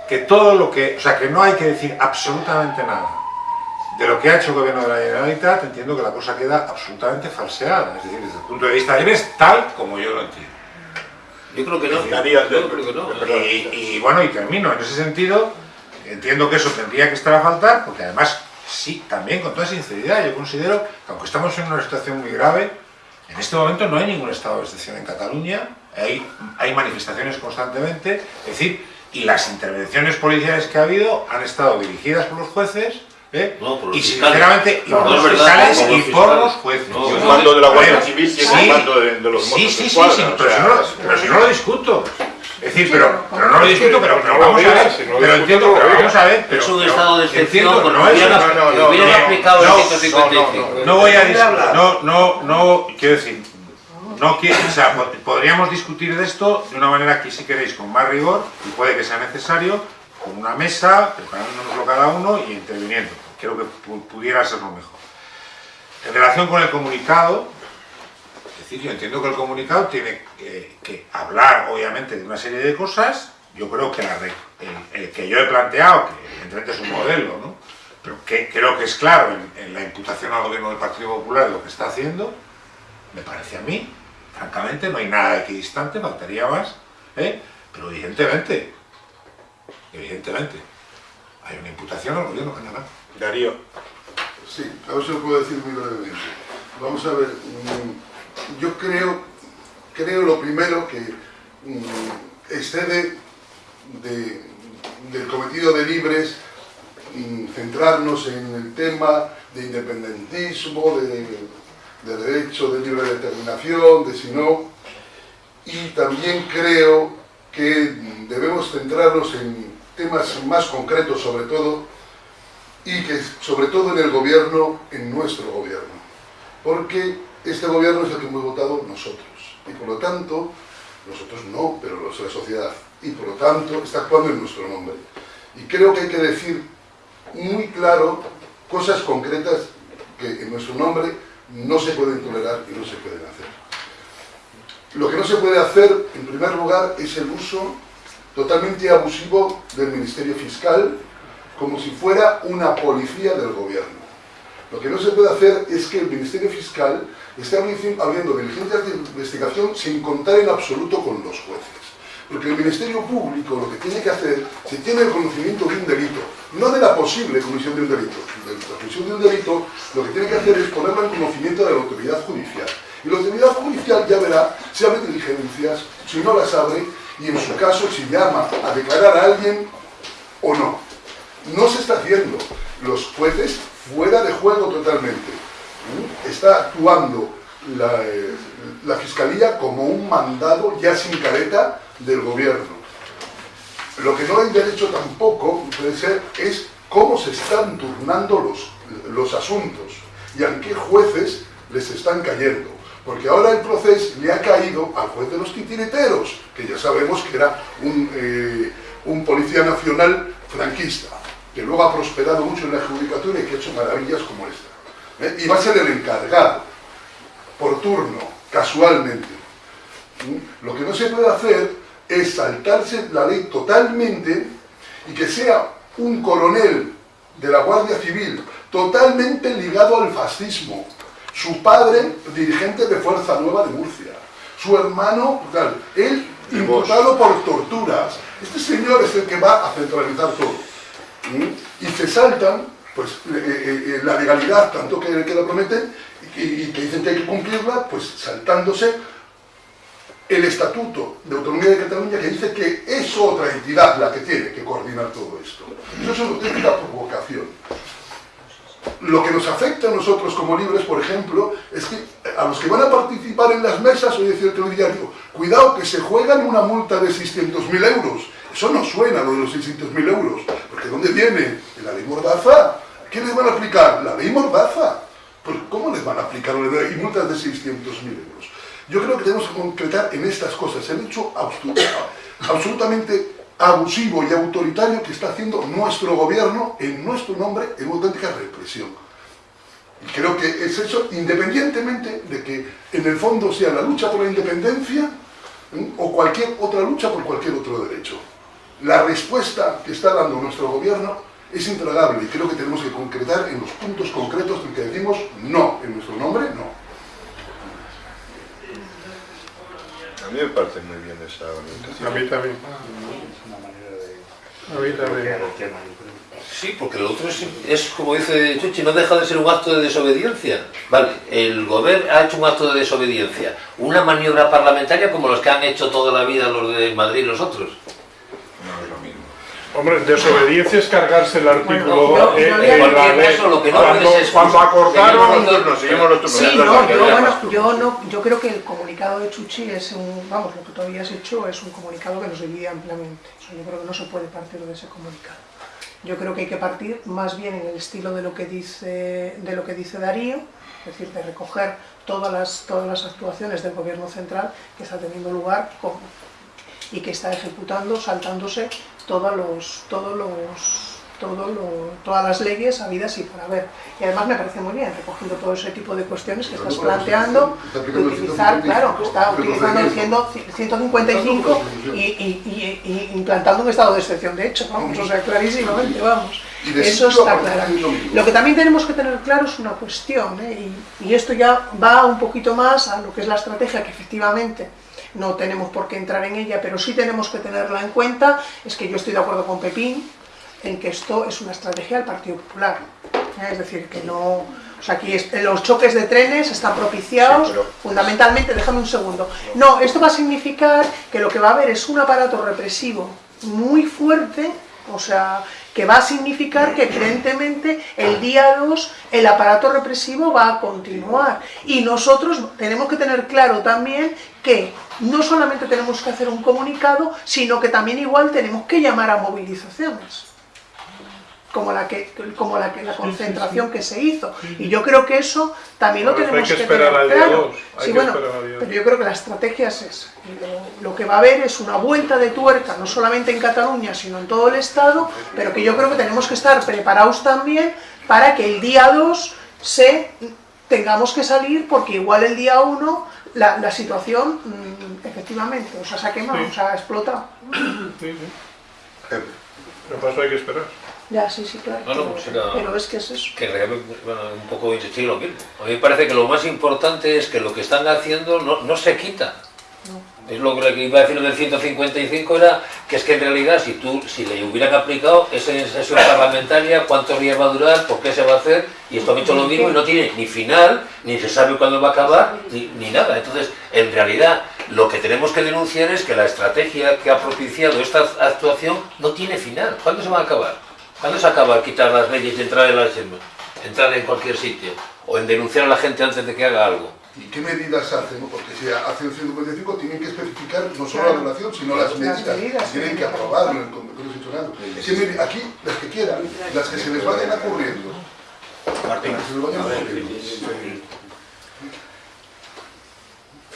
que todo lo que, o sea, que no hay que decir absolutamente nada de lo que ha hecho el gobierno de la Generalitat, entiendo que la cosa queda absolutamente falseada, es decir, desde el punto de vista de es tal como yo lo entiendo. Yo creo que no. Daría- Yo creo que no. Y, y bueno, y termino, en ese sentido, entiendo que eso tendría que estar a faltar, porque además, sí, también con toda sinceridad, yo considero que aunque estamos en una situación muy grave, en este momento no hay ningún estado de excepción en Cataluña, hay, hay manifestaciones constantemente, es decir, y las intervenciones policiales que ha habido han estado dirigidas por los jueces, ¿eh? No, por los y fiscales. sinceramente, y No, por no los fiscales por los y por los jueces. No, Y un mando de la Guardia Civil y sí, un mando de, de los Sí, Mossos sí, de sí, Escuadra, sí, o pero, sea, si no, pero si no lo discuto. Es decir, pero, pero no lo discuto, pero, pero no lo vamos a ver, pero entiendo, pero vamos a ver, pero, Es un estado de excepción porque no es- no, no, no, no, aplicado no, el 155. no voy a no, no, quiero decir, no quiero, podríamos discutir de esto de una manera que si queréis con más rigor, y puede que sea necesario, con una mesa, preparándonoslo cada uno y interviniendo. Creo que pu- pudiera ser lo mejor. En relación con el comunicado, es decir, yo entiendo que el comunicado tiene que, hablar, obviamente, de una serie de cosas. Yo creo que el, que yo he planteado, que evidentemente es un modelo, ¿no? pero que creo que es claro en, la imputación al gobierno del Partido Popular lo que está haciendo, me parece a mí, francamente, no hay nada equidistante, faltaría más, ¿eh? pero evidentemente, evidentemente, hay una imputación al gobierno catalán. Darío, Sí, a ver si lo puedo decir muy brevemente. Vamos a ver, mm, yo creo, creo lo primero que mm, excede de- del cometido de libres centrarnos en el tema de independentismo, de, de derecho de libre determinación, de si no, y también creo que debemos centrarnos en temas más concretos, sobre todo y que sobre todo en el gobierno, en nuestro gobierno, porque este gobierno es el que hemos votado nosotros. Y por lo tanto, nosotros no, pero la sociedad, y por lo tanto está actuando en nuestro nombre. Y creo que hay que decir muy claro cosas concretas que en nuestro nombre no se pueden tolerar y no se pueden hacer. Lo que no se puede hacer, en primer lugar, es el uso totalmente abusivo del Ministerio Fiscal como si fuera una policía del gobierno. Lo que no se puede hacer es que el Ministerio Fiscal esté abriendo diligencias de investigación sin contar en absoluto con los jueces. Porque el Ministerio Público lo que tiene que hacer, si tiene el conocimiento de un delito, no de la posible comisión de un delito, de la comisión de un delito, lo que tiene que hacer es ponerlo en conocimiento de la autoridad judicial. Y la autoridad judicial ya verá si abre diligencias, si no las abre, y en su caso si llama a declarar a alguien o no. No se está haciendo. Los jueces fuera de juego totalmente. Está actuando eh, la Fiscalía como un mandado ya sin careta del gobierno. Lo que no hay derecho tampoco, puede ser, es cómo se están turnando los, los asuntos y a qué jueces les están cayendo. Porque ahora el proceso le ha caído al juez de los titireteros, que ya sabemos que era un, eh, un policía nacional franquista, que luego ha prosperado mucho en la judicatura y que ha hecho maravillas como esta. ¿eh? Y va a ser el encargado, por turno, casualmente. ¿Mm? Lo que no se puede hacer es saltarse la ley totalmente y que sea un coronel de la Guardia Civil totalmente ligado al fascismo, su padre dirigente de Fuerza Nueva de Murcia, su hermano, él imputado por torturas. Este señor es el que va a centralizar todo. ¿Mm? Y se saltan pues, eh, eh, eh, la legalidad, tanto que, que lo prometen, y, y que dicen que hay que cumplirla, pues saltándose el Estatuto de Autonomía de Cataluña que dice que es otra entidad la que tiene que coordinar todo esto. Eso es una auténtica provocación. Lo que nos afecta a nosotros como libres, por ejemplo, es que a los que van a participar en las mesas, hoy decía el telediario, cuidado que se juegan una multa de 600.000 euros. Eso no suena lo de los 600.000 euros, porque ¿dónde viene? ¿La ley Mordaza? ¿Qué les van a aplicar? La ley Mordaza. Pues ¿cómo les van a aplicar ley multas de 600.000 euros? Yo creo que tenemos que concretar en estas cosas el hecho absolutamente abusivo y autoritario que está haciendo nuestro gobierno en nuestro nombre en auténtica represión. Y creo que es eso independientemente de que en el fondo sea la lucha por la independencia o cualquier otra lucha por cualquier otro derecho. La respuesta que está dando nuestro gobierno es intragable y creo que tenemos que concretar en los puntos concretos en que decimos no, en nuestro nombre no. Mí me parece muy bien esa orientación. A mí también. A mí también. Sí, porque lo otro es, es, como dice Chuchi, no deja de ser un acto de desobediencia. Vale, el gobierno ha hecho un acto de desobediencia. Una maniobra parlamentaria como los que han hecho toda la vida los de Madrid y los otros. Hombre, desobediencia es cargarse el artículo Bueno, yo- eh, yo eh, en la ley. caso, lo que no cuando, es- cuando acordaron... Nos seguimos los turnos. Sí, no, yo, bueno, yo, no, yo creo que el comunicado de Chuchi es un, vamos, lo que tú habías hecho es un comunicado que nos divide ampliamente. O sea, yo creo que no se puede partir de ese comunicado. Yo creo que hay que partir más bien en el estilo de lo que dice, de lo que dice Darío, es decir, de recoger todas las, todas las actuaciones del gobierno central que está teniendo lugar con- y que está ejecutando, saltándose todos los, todos los, todo lo- todas las leyes habidas y por haber. Y además me parece muy bien, recogiendo todo ese tipo de cuestiones que estás planteando, de utilizar, claro, está utilizando el 100 155 y, y- y- y implantando un estado de excepción, de hecho, vamos, o sea, clarísimamente, vamos. Eso está claro. lo que también tenemos que tener claro es una cuestión, ¿eh? y esto ya va un poquito más a lo que es la estrategia, que efectivamente no tenemos por qué entrar en ella, pero sí tenemos que tenerla en cuenta, es que yo estoy de acuerdo con Pepín en que esto es una estrategia del Partido Popular. ¿eh? Es decir, que no... O sea, aquí es- los choques de trenes están propiciados Sí, pero- fundamentalmente, déjame un segundo. No, esto va a significar que lo que va a haber es un aparato represivo muy fuerte, o sea, que va a significar que evidentemente el día 2 el aparato represivo va a continuar. Y nosotros tenemos que tener claro también que no solamente tenemos que hacer un comunicado, sino que también igual tenemos que llamar a movilizaciones. Como la que como la que la concentración que se hizo. Y yo creo que eso también lo Por eso tenemos hay que tener claro. Bueno, pero yo creo que la estrategia es esa. Lo, lo que va a haber es una vuelta de tuerca no solamente en Cataluña sino en todo el estado pero que yo creo que tenemos que estar preparados también para que el día 2 se tengamos que salir porque igual el día 1 la, la situación mm, efectivamente o sea, se ha quemado, Sí. o sea, ha explotado. Sí, sí. Pero para eso hay que esperar. Ya, sí, sí, claro pues era- pero es que es eso que realmente, bueno, un poco insistir en lo mismo. A mí me parece que lo más importante es que lo que están haciendo no, no se quita. Es lo que iba a decir del 155 era que es que en realidad si tú si le hubieran aplicado esa sesión parlamentaria, cuántos días va a durar, por qué se va a hacer, y esto ha hecho lo mismo y no tiene ni final, ni se sabe cuándo va a acabar, ni, ni nada. Entonces, en realidad, lo que tenemos que denunciar es que la estrategia que ha propiciado esta actuación no tiene final. ¿Cuándo se va a acabar? ¿Cuándo se acaba de quitar las leyes y entrar en, las, entrar en cualquier sitio? O en denunciar a la gente antes de que haga algo. ¿Y qué medidas hacen? Porque si hacen el 155 tienen que especificar no solo Claro. la relación, sino las Las medidas. medidas, tienen sí. que aprobarlo en el Congreso. ¿Qué medi- Aquí, las que quieran, las que se les vayan ocurriendo. Martín, Las que se les vayan a ver, ocurriendo.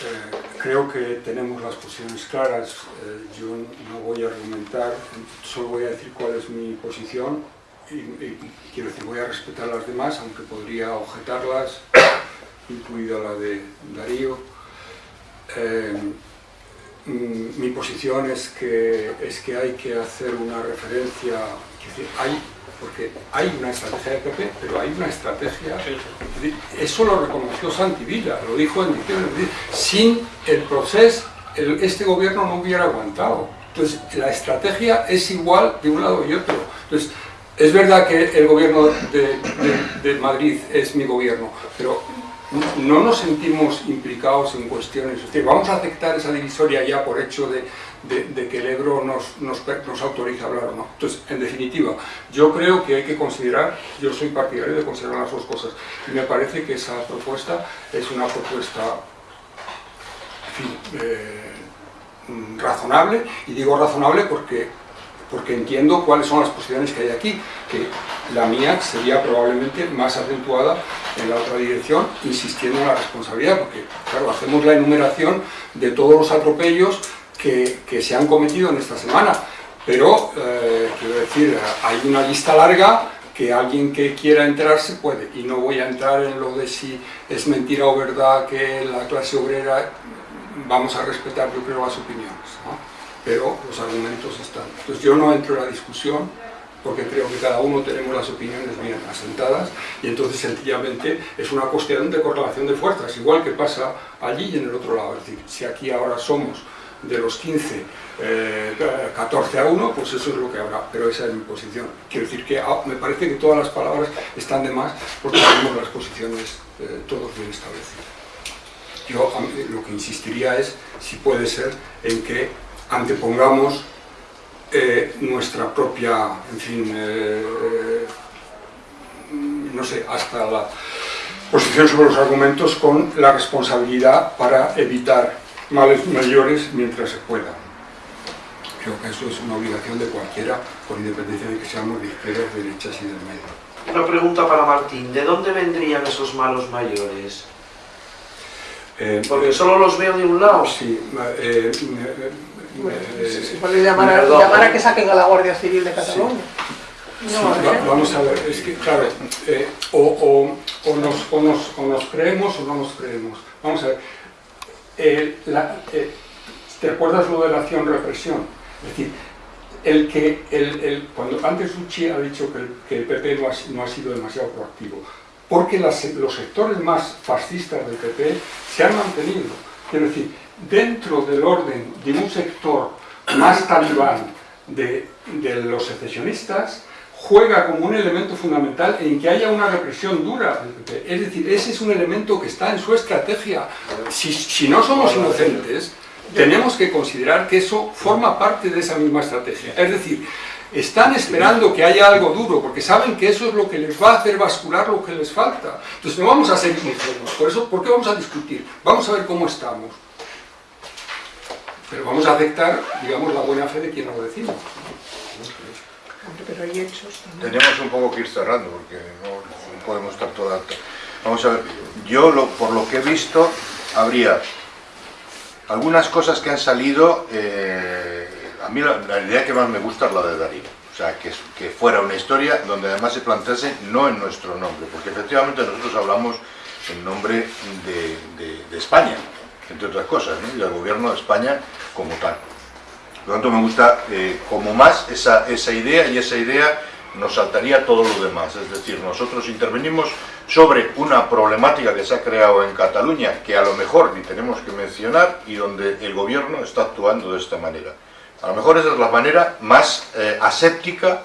Eh, creo que tenemos las posiciones claras. Eh, yo no voy a argumentar, solo voy a decir cuál es mi posición y, quiero decir, voy a respetar las demás, aunque podría objetarlas, incluida la de Darío. Eh, mm, mi posición es que, es que hay que hacer una referencia, hay, porque hay una estrategia de PP, pero hay una estrategia, eso lo reconoció Santi Villa, lo dijo en diciembre, sin el proceso el- este gobierno no hubiera aguantado. Entonces, la estrategia es igual de un lado y otro. Entonces, es verdad que el gobierno de, de- de Madrid es mi gobierno, pero no nos sentimos implicados en cuestiones. Vamos a aceptar esa divisoria ya por hecho de, de- de que el Ebro nos, nos, nos autoriza a hablar o no. Entonces, en definitiva, yo creo que hay que considerar, yo soy partidario de considerar las dos cosas, y me parece que esa propuesta es una propuesta en fin, eh, razonable, y digo razonable porque, porque entiendo cuáles son las posiciones que hay aquí, que la mía sería probablemente más acentuada en la otra dirección, insistiendo en la responsabilidad, porque claro, hacemos la enumeración de todos los atropellos que, que se han cometido en esta semana, pero eh, quiero decir, hay una lista larga que alguien que quiera enterarse puede, y no voy a entrar en lo de si es mentira o verdad que la clase obrera vamos a respetar, yo creo, las opiniones, ¿no? pero los argumentos están. Entonces yo no entro en la discusión porque creo que cada uno tenemos las opiniones bien asentadas y entonces sencillamente es una cuestión de correlación de fuerzas, igual que pasa allí y en el otro lado. Es decir, si aquí ahora somos de los 15, eh, 14 a 1, pues eso es lo que habrá, pero esa es mi posición. Quiero decir que ah, me parece que todas las palabras están de más porque tenemos las posiciones eh, todos bien establecidas. Yo lo que insistiría es, si puede ser, en que antepongamos eh, nuestra propia, en fin, eh, eh, no sé, hasta la posición sobre los argumentos con la responsabilidad para evitar males mayores mientras se pueda. Creo que eso es una obligación de cualquiera, con independencia de que seamos de izquierdas, de derechas y del medio. Una pregunta para Martín, ¿de dónde vendrían esos malos mayores? Eh, Porque solo los veo de un lado. Sí, eh, eh, Bueno, eh, se, puede llamar a, perdón. llamar a que saquen a la Guardia Civil de Cataluña. Sí, No, va- vamos a ver, es que claro, eh, o, o- o nos, o, nos, o nos creemos o no nos creemos. Vamos a ver, eh, eh, ¿te acuerdas lo de la acción-represión? Es decir, el que, el, cuando antes Uchi ha dicho que el, PP no ha, no ha sido demasiado proactivo, porque los sectores más fascistas del PP se han mantenido. Quiero decir, dentro del orden de un sector más talibán de los secesionistas, juega como un elemento fundamental en que haya una represión dura. Es decir, ese es un elemento que está en su estrategia. Si, si no somos inocentes, tenemos que considerar que eso forma parte de esa misma estrategia. Es decir, están esperando que haya algo duro, porque saben que eso es lo que les va a hacer bascular lo que les falta. Entonces no vamos a ser ingenuos. Por eso, ¿por qué vamos a discutir? Vamos a ver cómo estamos. Pero vamos a aceptar, digamos, la buena fe de quien lo decimos. Tenemos un poco que ir cerrando porque no, podemos estar toda... Vamos a ver, yo lo- por lo que he visto habría algunas cosas que han salido, eh, a mí la, idea que más me gusta es la de Darío. O sea, que, fuera una historia donde además se plantease no en nuestro nombre, porque efectivamente nosotros hablamos en nombre de España, entre otras cosas, ¿no? y del gobierno de España como tal. Por lo tanto, me gusta eh, como más esa, esa idea y esa idea nos saltaría todo lo demás. Es decir, nosotros intervenimos sobre una problemática que se ha creado en Cataluña que a lo mejor ni tenemos que mencionar y donde el gobierno está actuando de esta manera. A lo mejor esa es la manera más eh, aséptica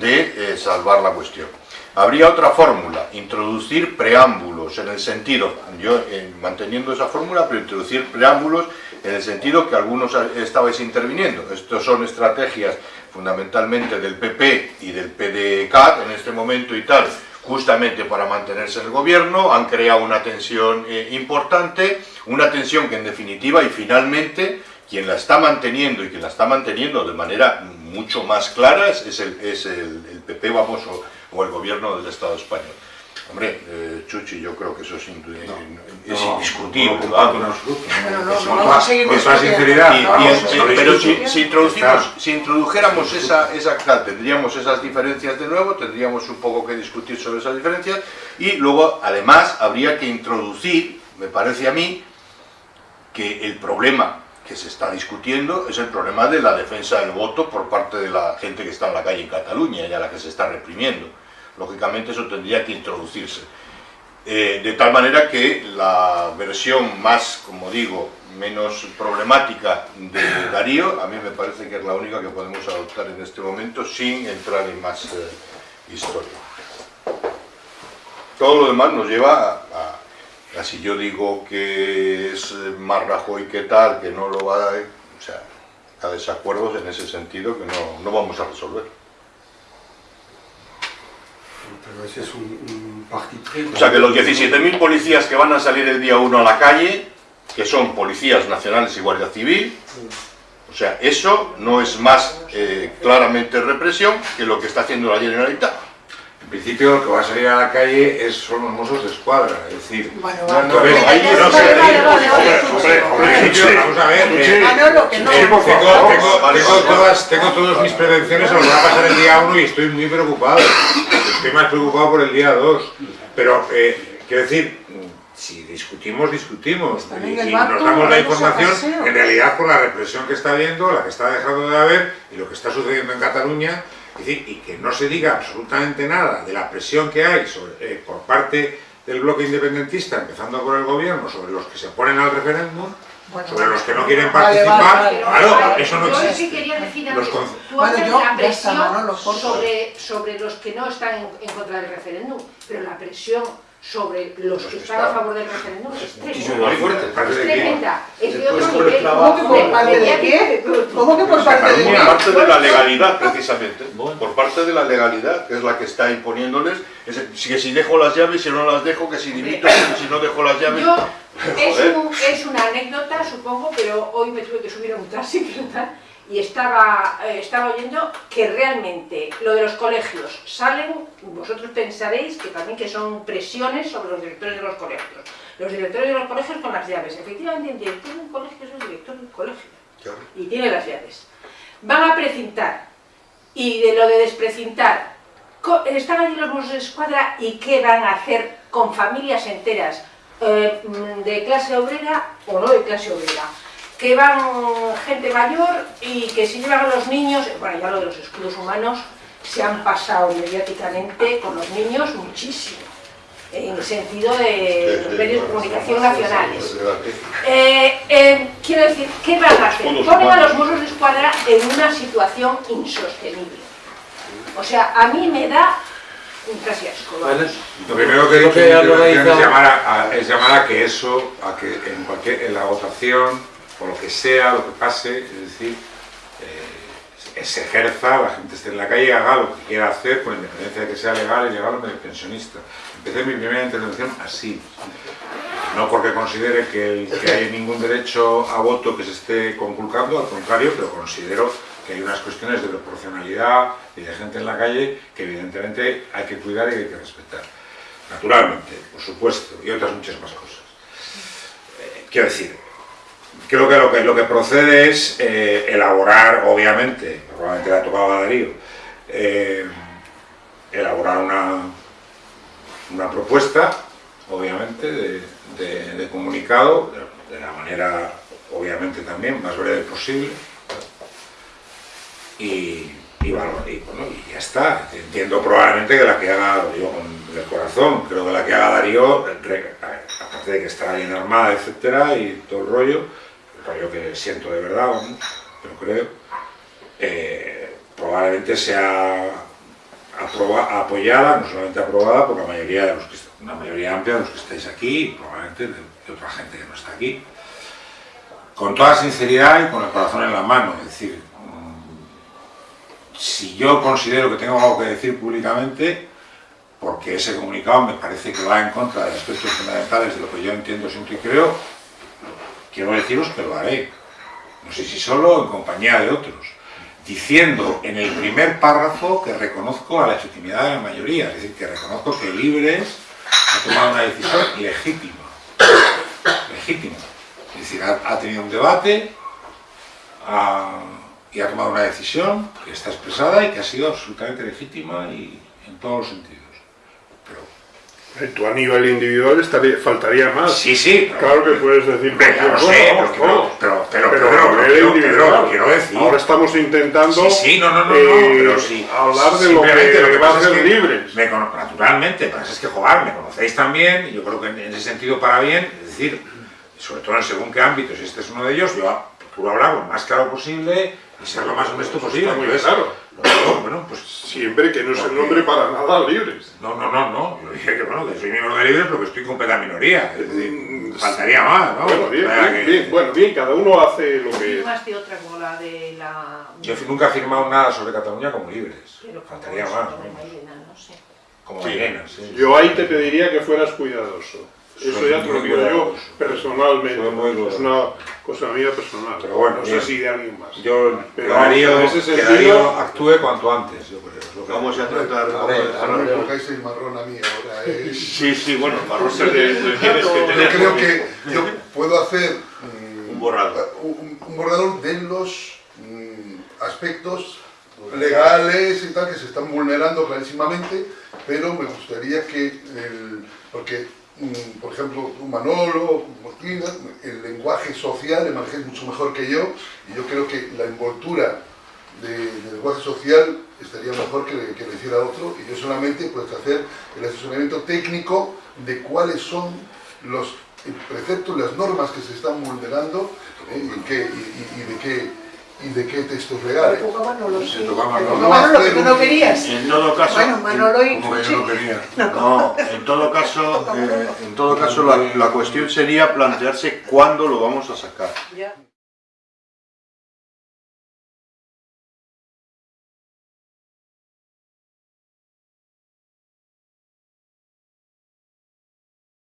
de eh, salvar la cuestión. Habría otra fórmula, introducir preámbulos en el sentido, yo eh, manteniendo esa fórmula, pero introducir preámbulos en el sentido que algunos estabais interviniendo. Estos son estrategias fundamentalmente del PP y del PDCAT en este momento y tal, justamente para mantenerse en el gobierno, han creado una tensión eh, importante, una tensión que en definitiva y finalmente quien la está manteniendo y quien la está manteniendo de manera mucho más clara es, el, es el- PP, vamos, o el gobierno del Estado español. Hombre, eh, Chuchi, yo creo que eso es, indu- es No, indiscutible. no, no, no, no, no, No, eh, pero si, introducimos, si introdujéramos esa, esa tendríamos esas diferencias de nuevo, tendríamos un poco que discutir sobre esas diferencias y luego además habría que introducir, me parece a mí, que el problema que se está discutiendo es el problema de la defensa del voto por parte de la gente que está en la calle en Cataluña y a la que se está reprimiendo. Lógicamente eso tendría que introducirse. Eh, de tal manera que la versión más, como digo, menos problemática de Darío, a mí me parece que es la única que podemos adoptar en este momento sin entrar en más eh, historia. Todo lo demás nos lleva a, si yo digo que es eh, más Rajoy que tal, que no lo va a... O sea, a desacuerdos en ese sentido que no, no vamos a resolver. Pero ese es un, un parti pris. O sea que los 17.000 policías que van a salir el día 1 a la calle, que son policías nacionales y guardia civil, o sea, eso no es más eh, claramente represión que lo que está haciendo la Generalitat. En principio lo que va a salir a la calle es, son los mozos de escuadra, es decir... Bueno, No, no, ahí. Hombre, hombre, vamos a ver... tengo, todas, tengo todas mis prevenciones a lo que va a pasar el día 1 y estoy muy preocupado. Estoy más preocupado por el día 2. Pero, eh, quiero decir, si discutimos, discutimos. Y, y nos damos la información, en realidad, por la represión que está habiendo, la que está dejando de haber y lo que está sucediendo en Cataluña. Es decir, y que no se diga absolutamente nada de la presión que hay sobre- eh, por parte del bloque independentista, empezando por el gobierno, sobre los que se oponen al referéndum, Bueno, sobre los que no quieren Vale, vale, participar, vale, claro, vale. eso no Yo sí existe. quería decir Los antes, con- tú Bueno, hablas yo- de la está, presión Manolo, favor. sobre, sobre los que no están en, en contra del referéndum, pero la presión sobre los que están a favor del referéndum es tremenda. Muy fuerte. ¿Parte Es tremenda, es de Después otro nivel. ¿Cómo que por parte de qué? ¿Cómo que por parte de Por qué? parte de la legalidad, precisamente. Por parte de la legalidad, que es la que está imponiéndoles. que si dejo las llaves, si no las dejo, que si dimito, que si no dejo las llaves. Yo, es, un- es una anécdota, supongo, pero hoy me tuve que subir a un taxi ¿verdad? Y estaba, eh, estaba oyendo que realmente lo de los colegios salen, vosotros pensaréis que también que son presiones sobre los directores de los colegios. Los directores de los colegios con las llaves. Efectivamente, el director de un colegio es el director del colegio Claro. y tiene las llaves. Van a precintar y de lo de desprecintar, están allí los mozos de escuadra y qué van a hacer con familias enteras eh, mm, de clase obrera o no de clase obrera, que van gente mayor y que si llevan a los niños, bueno ya lo de los escudos humanos se han pasado mediáticamente con los niños muchísimo, en el sentido de los medios de comunicación nacionales. Eh, eh, quiero decir, ¿qué van a hacer? Ponen a los mozos de escuadra en una situación insostenible. O sea, a mí me da un casi asco. vamos. Vale. Lo primero que he dicho que es llamar a, a- es llamar a que eso, a que en, cualquier, en la votación, o lo que sea, lo que pase, es decir, eh, se ejerza, la gente esté en la calle, haga lo que quiera hacer, con independencia de que sea legal, ilegal o pensionista. Empecé mi primera intervención así. No porque considere que hay ningún derecho a voto que se esté conculcando, al contrario, pero considero que hay unas cuestiones de proporcionalidad y de gente en la calle que evidentemente hay que cuidar y hay que respetar. Naturalmente, por supuesto, y otras muchas más cosas. Eh, quiero decir, creo que lo que, lo que procede es eh, elaborar, obviamente, probablemente le ha tocado a Darío, eh, elaborar una, una propuesta, obviamente, de, de- comunicado, de, la manera, obviamente también, más breve posible, y, y, valor- y, bueno, y ya está. Entiendo probablemente que la que haga, yo con el corazón, creo que la que haga Darío, aparte de que está bien armada, etcétera, y todo el rollo, rollo que siento de verdad, vamos, pero creo, eh, probablemente sea aproba- apoyada, no solamente aprobada por la mayoría de los que una mayoría amplia de los que estáis aquí, y probablemente de, otra gente que no está aquí, con toda sinceridad y con el corazón en la mano, es decir, mm, si yo considero que tengo algo que decir públicamente, porque ese comunicado me parece que va en contra de aspectos fundamentales de lo que yo entiendo, y creo, quiero deciros que lo haré. No sé si solo o en compañía de otros. Diciendo en el primer párrafo que reconozco a la legitimidad de la mayoría, es decir, que reconozco que Libres ha tomado una decisión legítima. Legítima. Es decir, ha, tenido un debate y ha tomado una decisión que está expresada y que ha sido absolutamente legítima y en todos los sentidos. Eh, Tú a nivel individual estaría, faltaría más. Sí, sí. pero- Claro que puedes decir lo cualquier sé, cosa, pero todos. pero- pero- Pero pero- pero- pero- pero quiero decir- Ahora estamos intentando Sí, sí, no, no, no, eh, no, pero sí. hablar de lo que, lo que va pasa a es ser que libres. me cono- naturalmente, pero es que jugar, me conocéis también, y yo creo que en, en ese sentido para bien, es decir, sobre todo en según qué ámbitos, y este es uno de ellos, yo procuro hablar lo más claro posible y ser lo más honesto posible. Está muy Entonces, claro. digo, bueno, pues Siempre que no se nombre para nada libres. no, no, no, no. Yo dije que bueno, que soy miembro de Libres porque estoy con completa minoría. Es decir, faltaría más, ¿no? Bueno, bien, bien, que- bien, bueno, bien, cada uno hace lo que... Firmaste otra como la de la... Yo nunca he firmado nada sobre Cataluña como Libres. Pero como Faltaría eso, más, como ¿no? Mairena, no sé. Como Sí. Sí. Yo ahí te pediría que fueras cuidadoso. Eso ya te lo digo yo personalmente. Es una cosa mía personal. Pero bueno, no sé bien. si de alguien más. Yo Pero Darío, en ese que sentido- Darío actúe cuanto antes, yo creo. es lo que- Vamos a tratar... A ver, no me pongáis el marrón a mí ahora. eh. Sí, sí, bueno, el marrón Se le- le tienes que Yo creo que yo puedo hacer mm, Un borrador. un, un borrador de los mm, aspectos legales y tal que se están vulnerando clarísimamente, pero me gustaría que, el, porque, por ejemplo, tú, Manolo, Martina, el lenguaje social le manejáis mucho mejor que yo, y yo creo que la envoltura de, del lenguaje social estaría mejor que, que lo hiciera otro, y yo solamente pues hacer el asesoramiento técnico de cuáles son los preceptos, las normas que se están vulnerando eh, y de qué y de qué textos legales. Pero Manolo, sí. Sí, toca Pero Manolo. Manolo, que tú no querías. En todo caso... Bueno, Manolo y Como que yo no quería. No, en todo caso, eh, en todo caso la, la cuestión sería plantearse cuándo lo vamos a sacar. Ya.